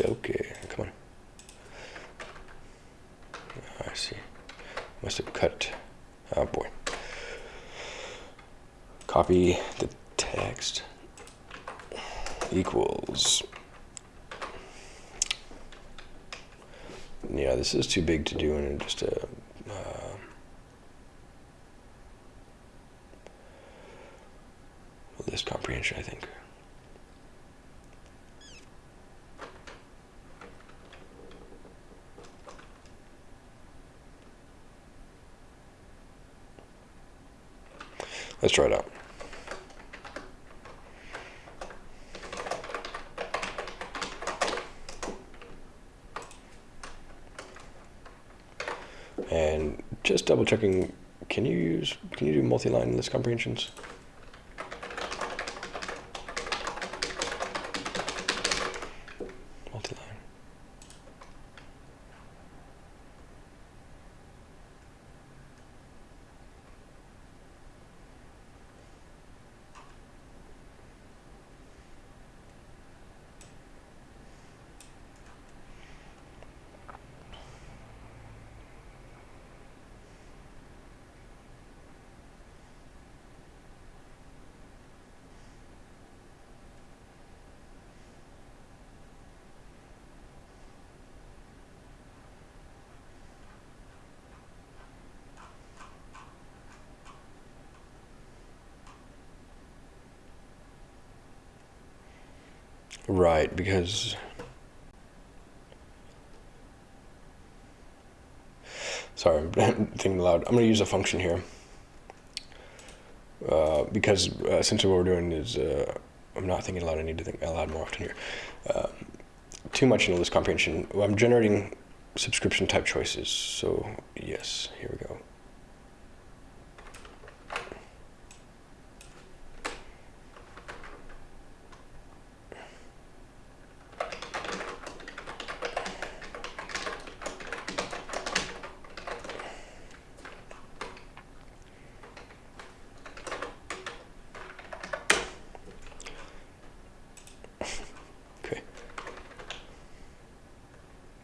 okay. Come on. Oh, I see. Must have cut. Oh boy. Copy the text equals. Yeah, this is too big to do in just a. Uh, comprehension, I think. Let's try it out. And just double checking, can you use, can you do multi-line list comprehensions? Multi-line. Right, because sorry, I'm thinking aloud. I'm to use a function here uh, because uh, essentially what we're doing is uh, I'm not thinking aloud. I need to think aloud more often here. Uh, too much in list comprehension. I'm generating subscription type choices. So yes, here we go.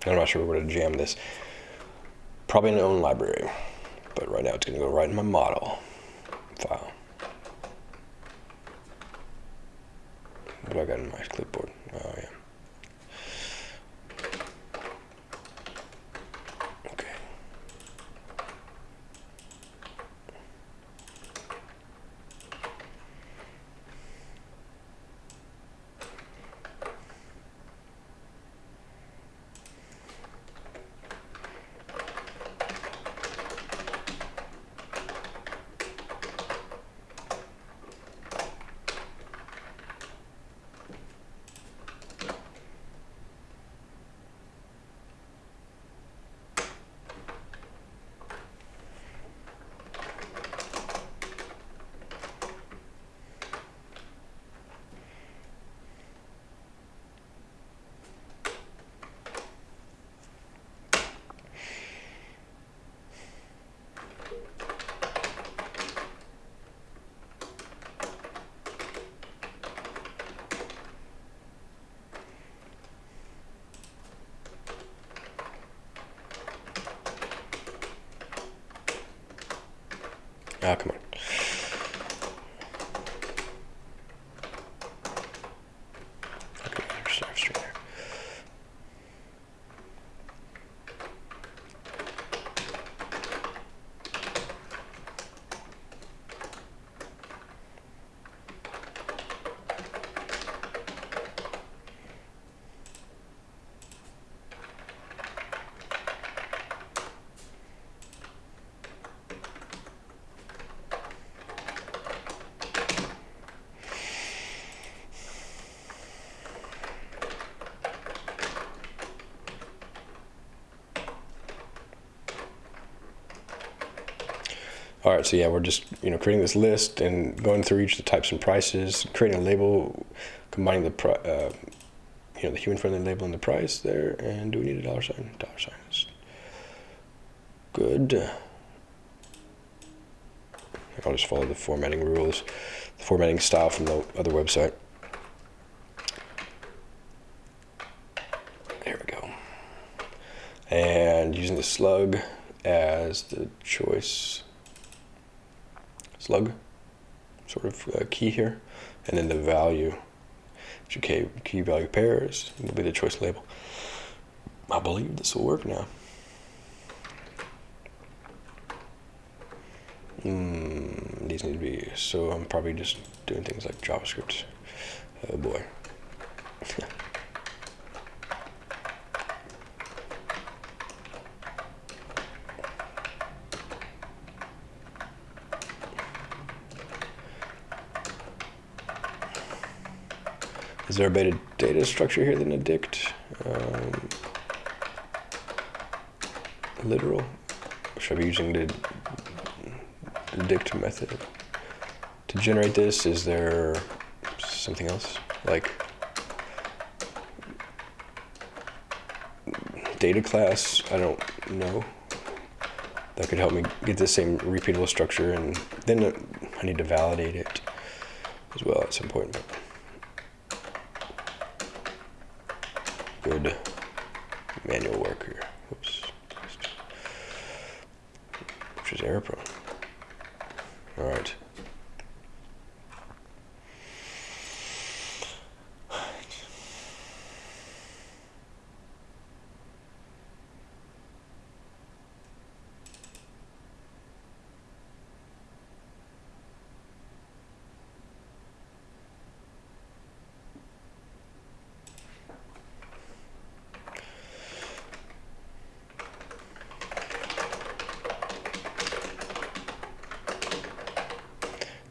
I'm not sure where to jam this. Probably in my own library, but right now it's going to go right in my model file. What do I got in my clipboard? Right, so yeah, we're just you know creating this list and going through each of the types and prices, creating a label, combining the uh, you know the human friendly label and the price there. And do we need a dollar sign? Dollar sign is good. I'll just follow the formatting rules, the formatting style from the other website. There we go. And using the slug as the choice slug sort of uh, key here, and then the value, key, key value pairs, will be the choice label. I believe this will work now. Mm, these need to be, so I'm probably just doing things like JavaScript. Oh boy. Is there a better data structure here than dict? Um, literal? Should I be using the, the dict method? To generate this, is there something else? Like data class? I don't know. That could help me get the same repeatable structure and then I need to validate it as well at some point. But good manual work here. Oops. Which is error prone. All right.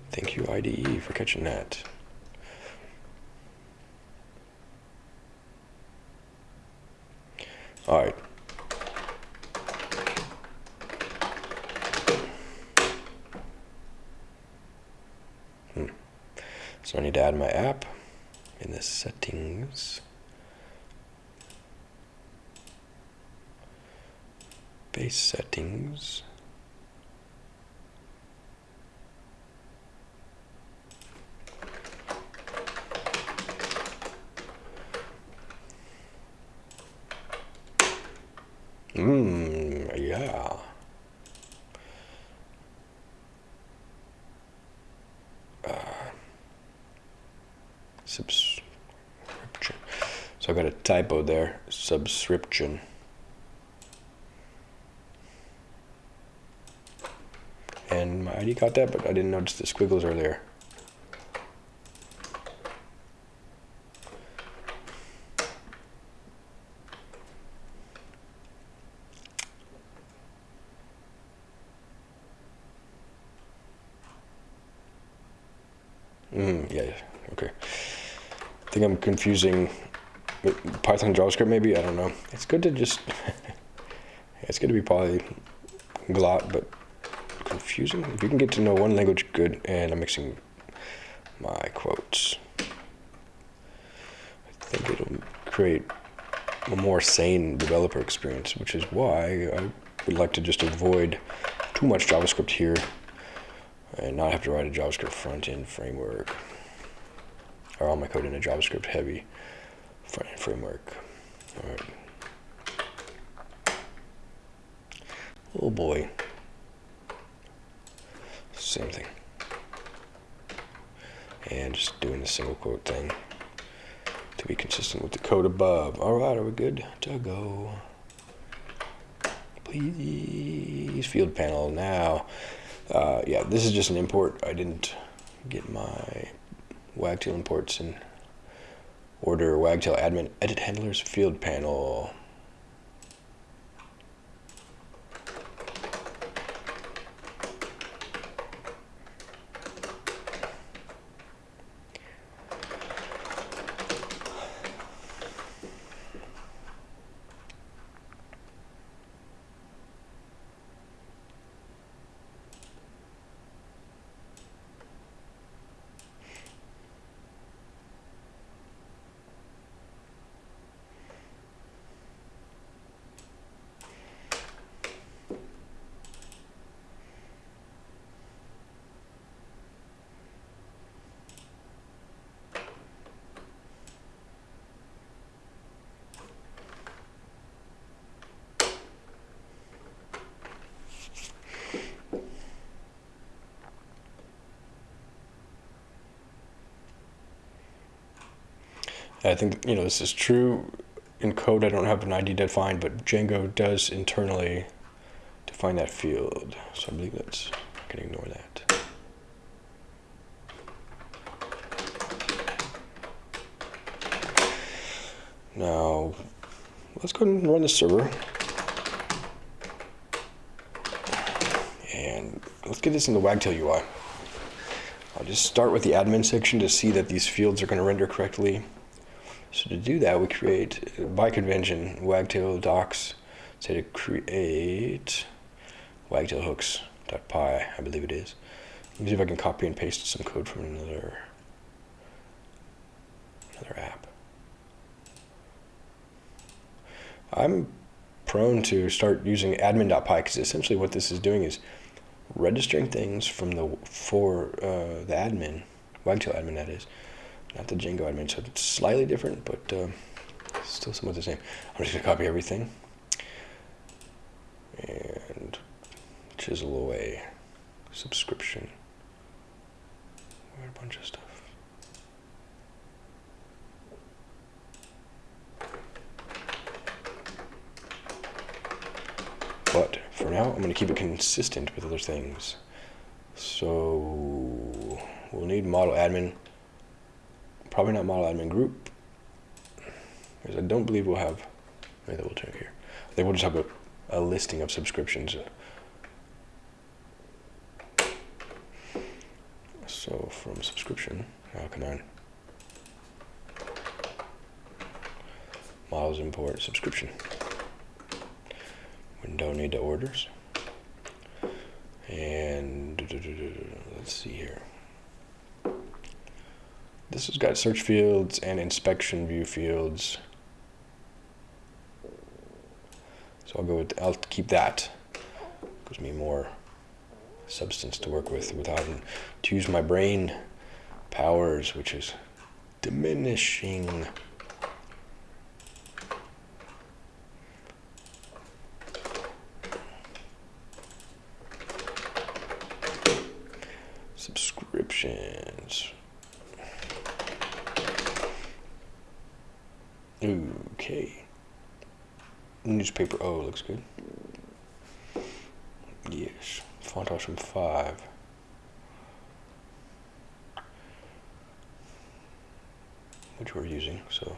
Thank you, That. All right. Hmm. So I need to add my app in the settings. Base settings. Mmm, yeah. Uh, subscription. So I got a typo there. Subscription. And my ID got that, but I didn't notice the squiggles earlier. Mm, yeah, okay. I think I'm confusing Python JavaScript maybe, I don't know. It's good to just, it's good to be polyglot, but confusing. If you can get to know one language, good, and I'm mixing my quotes. I think it'll create a more sane developer experience, which is why I would like to just avoid too much JavaScript here and not have to write a JavaScript front-end framework or all my code in a JavaScript heavy front-end framework. All right. Oh boy. Same thing. And just doing the single quote thing to be consistent with the code above. All right, are we good to go? Please, field panel now. Uh, yeah, this is just an import. I didn't get my Wagtail imports in order. Wagtail admin edit handlers field panel. Think you know this is true in code. I don't have an ID defined, but Django does internally define that field. So I believe that's I can ignore that. Now let's go and run the server. And let's get this in the Wagtail UI. I'll just start with the admin section to see that these fields are going to render correctly. So to do that, we create, by convention, wagtail docs, say to create wagtail hooks.py, I believe it is. Let me see if I can copy and paste some code from another, another app. I'm prone to start using admin.py because essentially what this is doing is registering things from the for uh, the admin, wagtail admin that is, not the Django admin, so it's slightly different, but uh, still somewhat the same. I'm just gonna copy everything and chisel away subscription. a bunch of stuff. But for now, I'm going to keep it consistent with other things. So we'll need model admin Probably not model admin group. Because I don't believe we'll have, maybe we'll check here. I think we'll just have a, a listing of subscriptions. So from subscription, oh. Models import subscription. We don't need to orders. And let's see here. This has got search fields and inspection view fields. So I'll go with, I'll keep that. Gives me more substance to work with without to use my brain powers, which is diminishing. Subscriptions. Okay. Newspaper O looks good. Yes. Font awesome 5. Which we're using, so.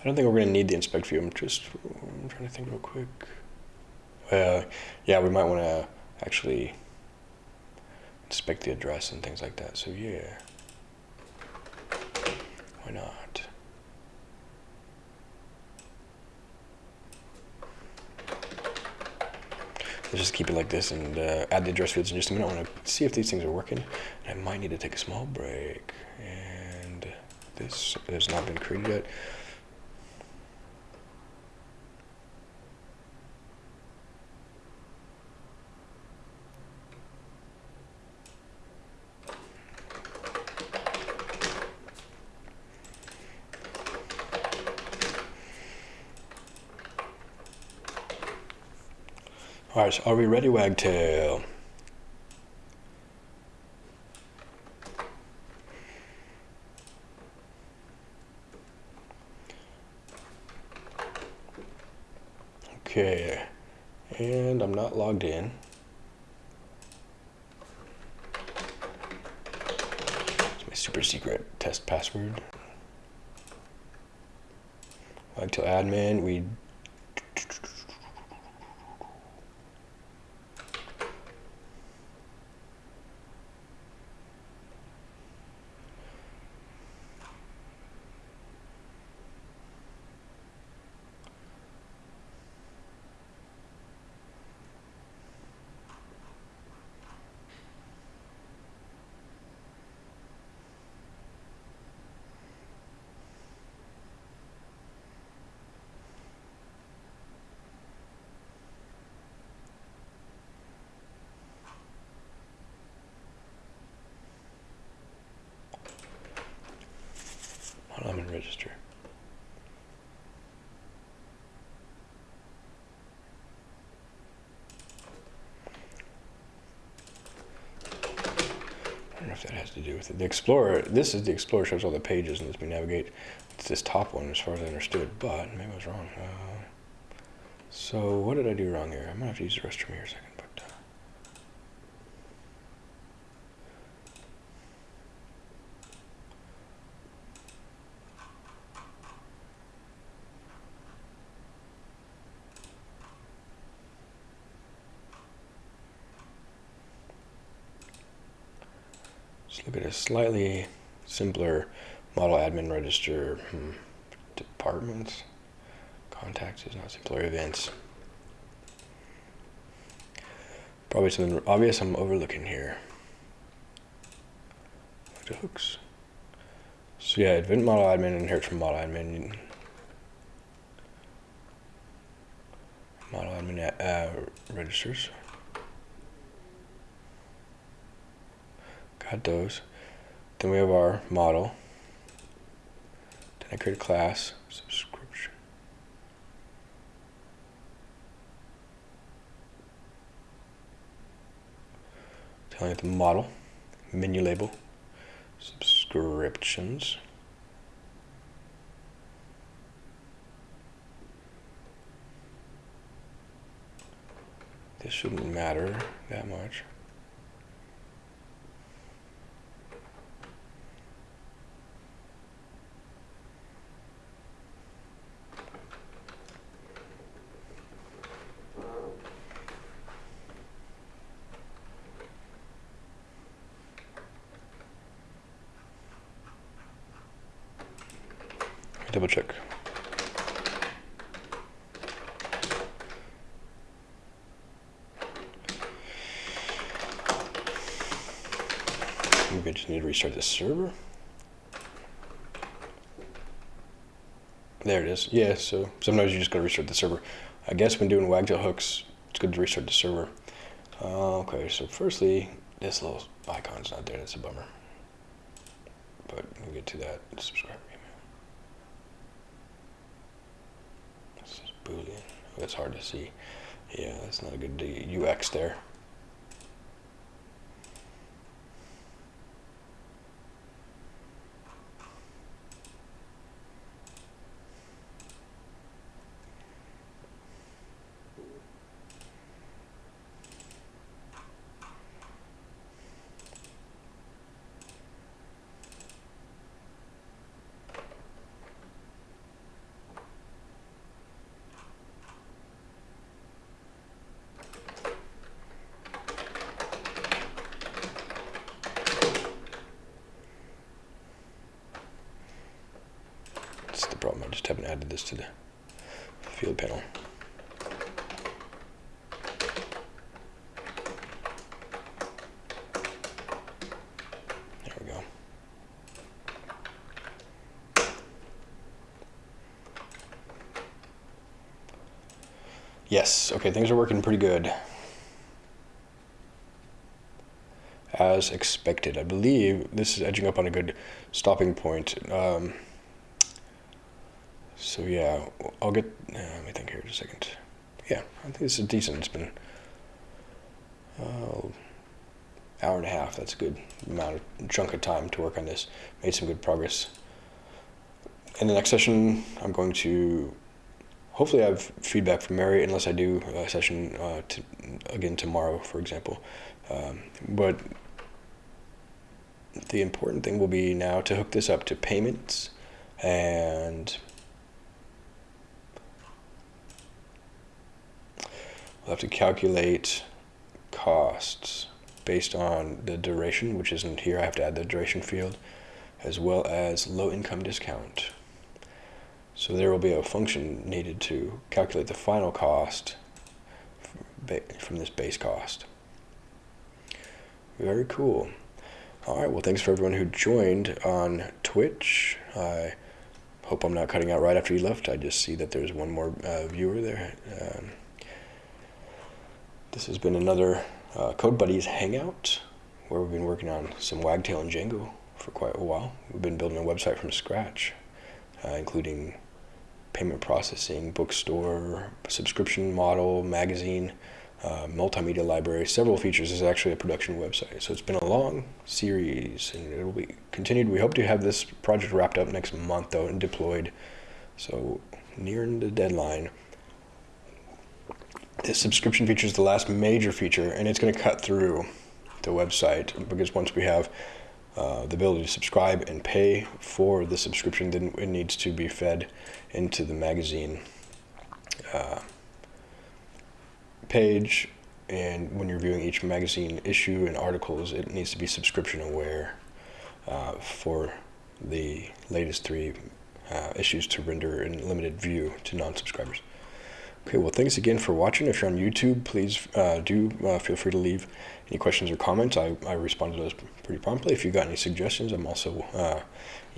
I don't think we're going to need the inspect view. I'm just I'm trying to think real quick. Uh, yeah, we might want to actually inspect the address and things like that. So yeah, why not? Let's just keep it like this and uh, add the address fields in just a minute. I want to see if these things are working. I might need to take a small break. And this has not been created yet. So are we ready, Wagtail? Okay, and I'm not logged in. It's my super secret test password. Wagtail admin, we I'm in register. I don't know if that has to do with it. The Explorer, this is the Explorer shows all the pages and lets me navigate. It's this top one as far as I understood, but maybe I was wrong. Uh, so what did I do wrong here? I might have to use the restroom here a second. Look at a slightly simpler model admin register. Hmm. Departments, contacts is not simpler events. Probably something obvious I'm overlooking here. Hooks. So yeah, event model admin inherits from model admin. Model admin uh, registers. Got those. Then we have our model. Then I create a class, subscription. Telling it the model, menu label, subscriptions. This shouldn't matter that much. double check. Maybe I just need to restart the server. There it is. Yeah, so sometimes you just gotta restart the server. I guess when doing wagtail hooks, it's good to restart the server. Uh, okay, so firstly, this little icon's not there. That's a bummer. But we'll get to that. Subscribe. Email. This is Boolean. That's hard to see. Yeah, that's not a good UX there. Yes, okay, things are working pretty good. As expected. I believe this is edging up on a good stopping point. Um, so yeah, I'll get, uh, let me think here just a second. Yeah, I think this is decent. It's been uh, hour and a half. That's a good amount of chunk of time to work on this. Made some good progress. In the next session, I'm going to hopefully I have feedback from Mary, unless I do a session uh, to, again tomorrow, for example. Um, but the important thing will be now to hook this up to payments and we'll have to calculate costs based on the duration, which isn't here. I have to add the duration field, as well as low income discount. So there will be a function needed to calculate the final cost from this base cost. Very cool. All right, well, thanks for everyone who joined on Twitch. I hope I'm not cutting out right after you left. I just see that there's one more uh, viewer there. Um, this has been another uh, Code Buddies Hangout, where we've been working on some Wagtail and Django for quite a while. We've been building a website from scratch, uh, including payment processing, bookstore, subscription model, magazine, uh, multimedia library, several features. This is actually a production website. So it's been a long series and it'll be continued. We hope to have this project wrapped up next month though and deployed. So nearing the deadline. This subscription feature is the last major feature and it's going to cut through the website because once we have uh, the ability to subscribe and pay for the subscription, then it needs to be fed into the magazine uh, page. And when you're viewing each magazine issue and articles, it needs to be subscription aware uh, for the latest three uh, issues to render in limited view to non-subscribers. Okay, well, thanks again for watching. If you're on YouTube, please uh, do uh, feel free to leave any questions or comments. I, I respond to those pretty promptly. If you've got any suggestions, I'm also uh,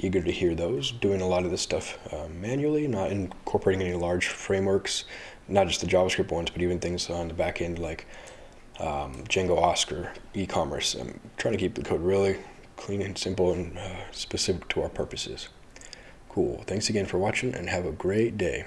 eager to hear those. Doing a lot of this stuff uh, manually, not incorporating any large frameworks, not just the JavaScript ones, but even things on the back end like um, Django Oscar, e-commerce. I'm trying to keep the code really clean and simple and uh, specific to our purposes. Cool. Thanks again for watching and have a great day.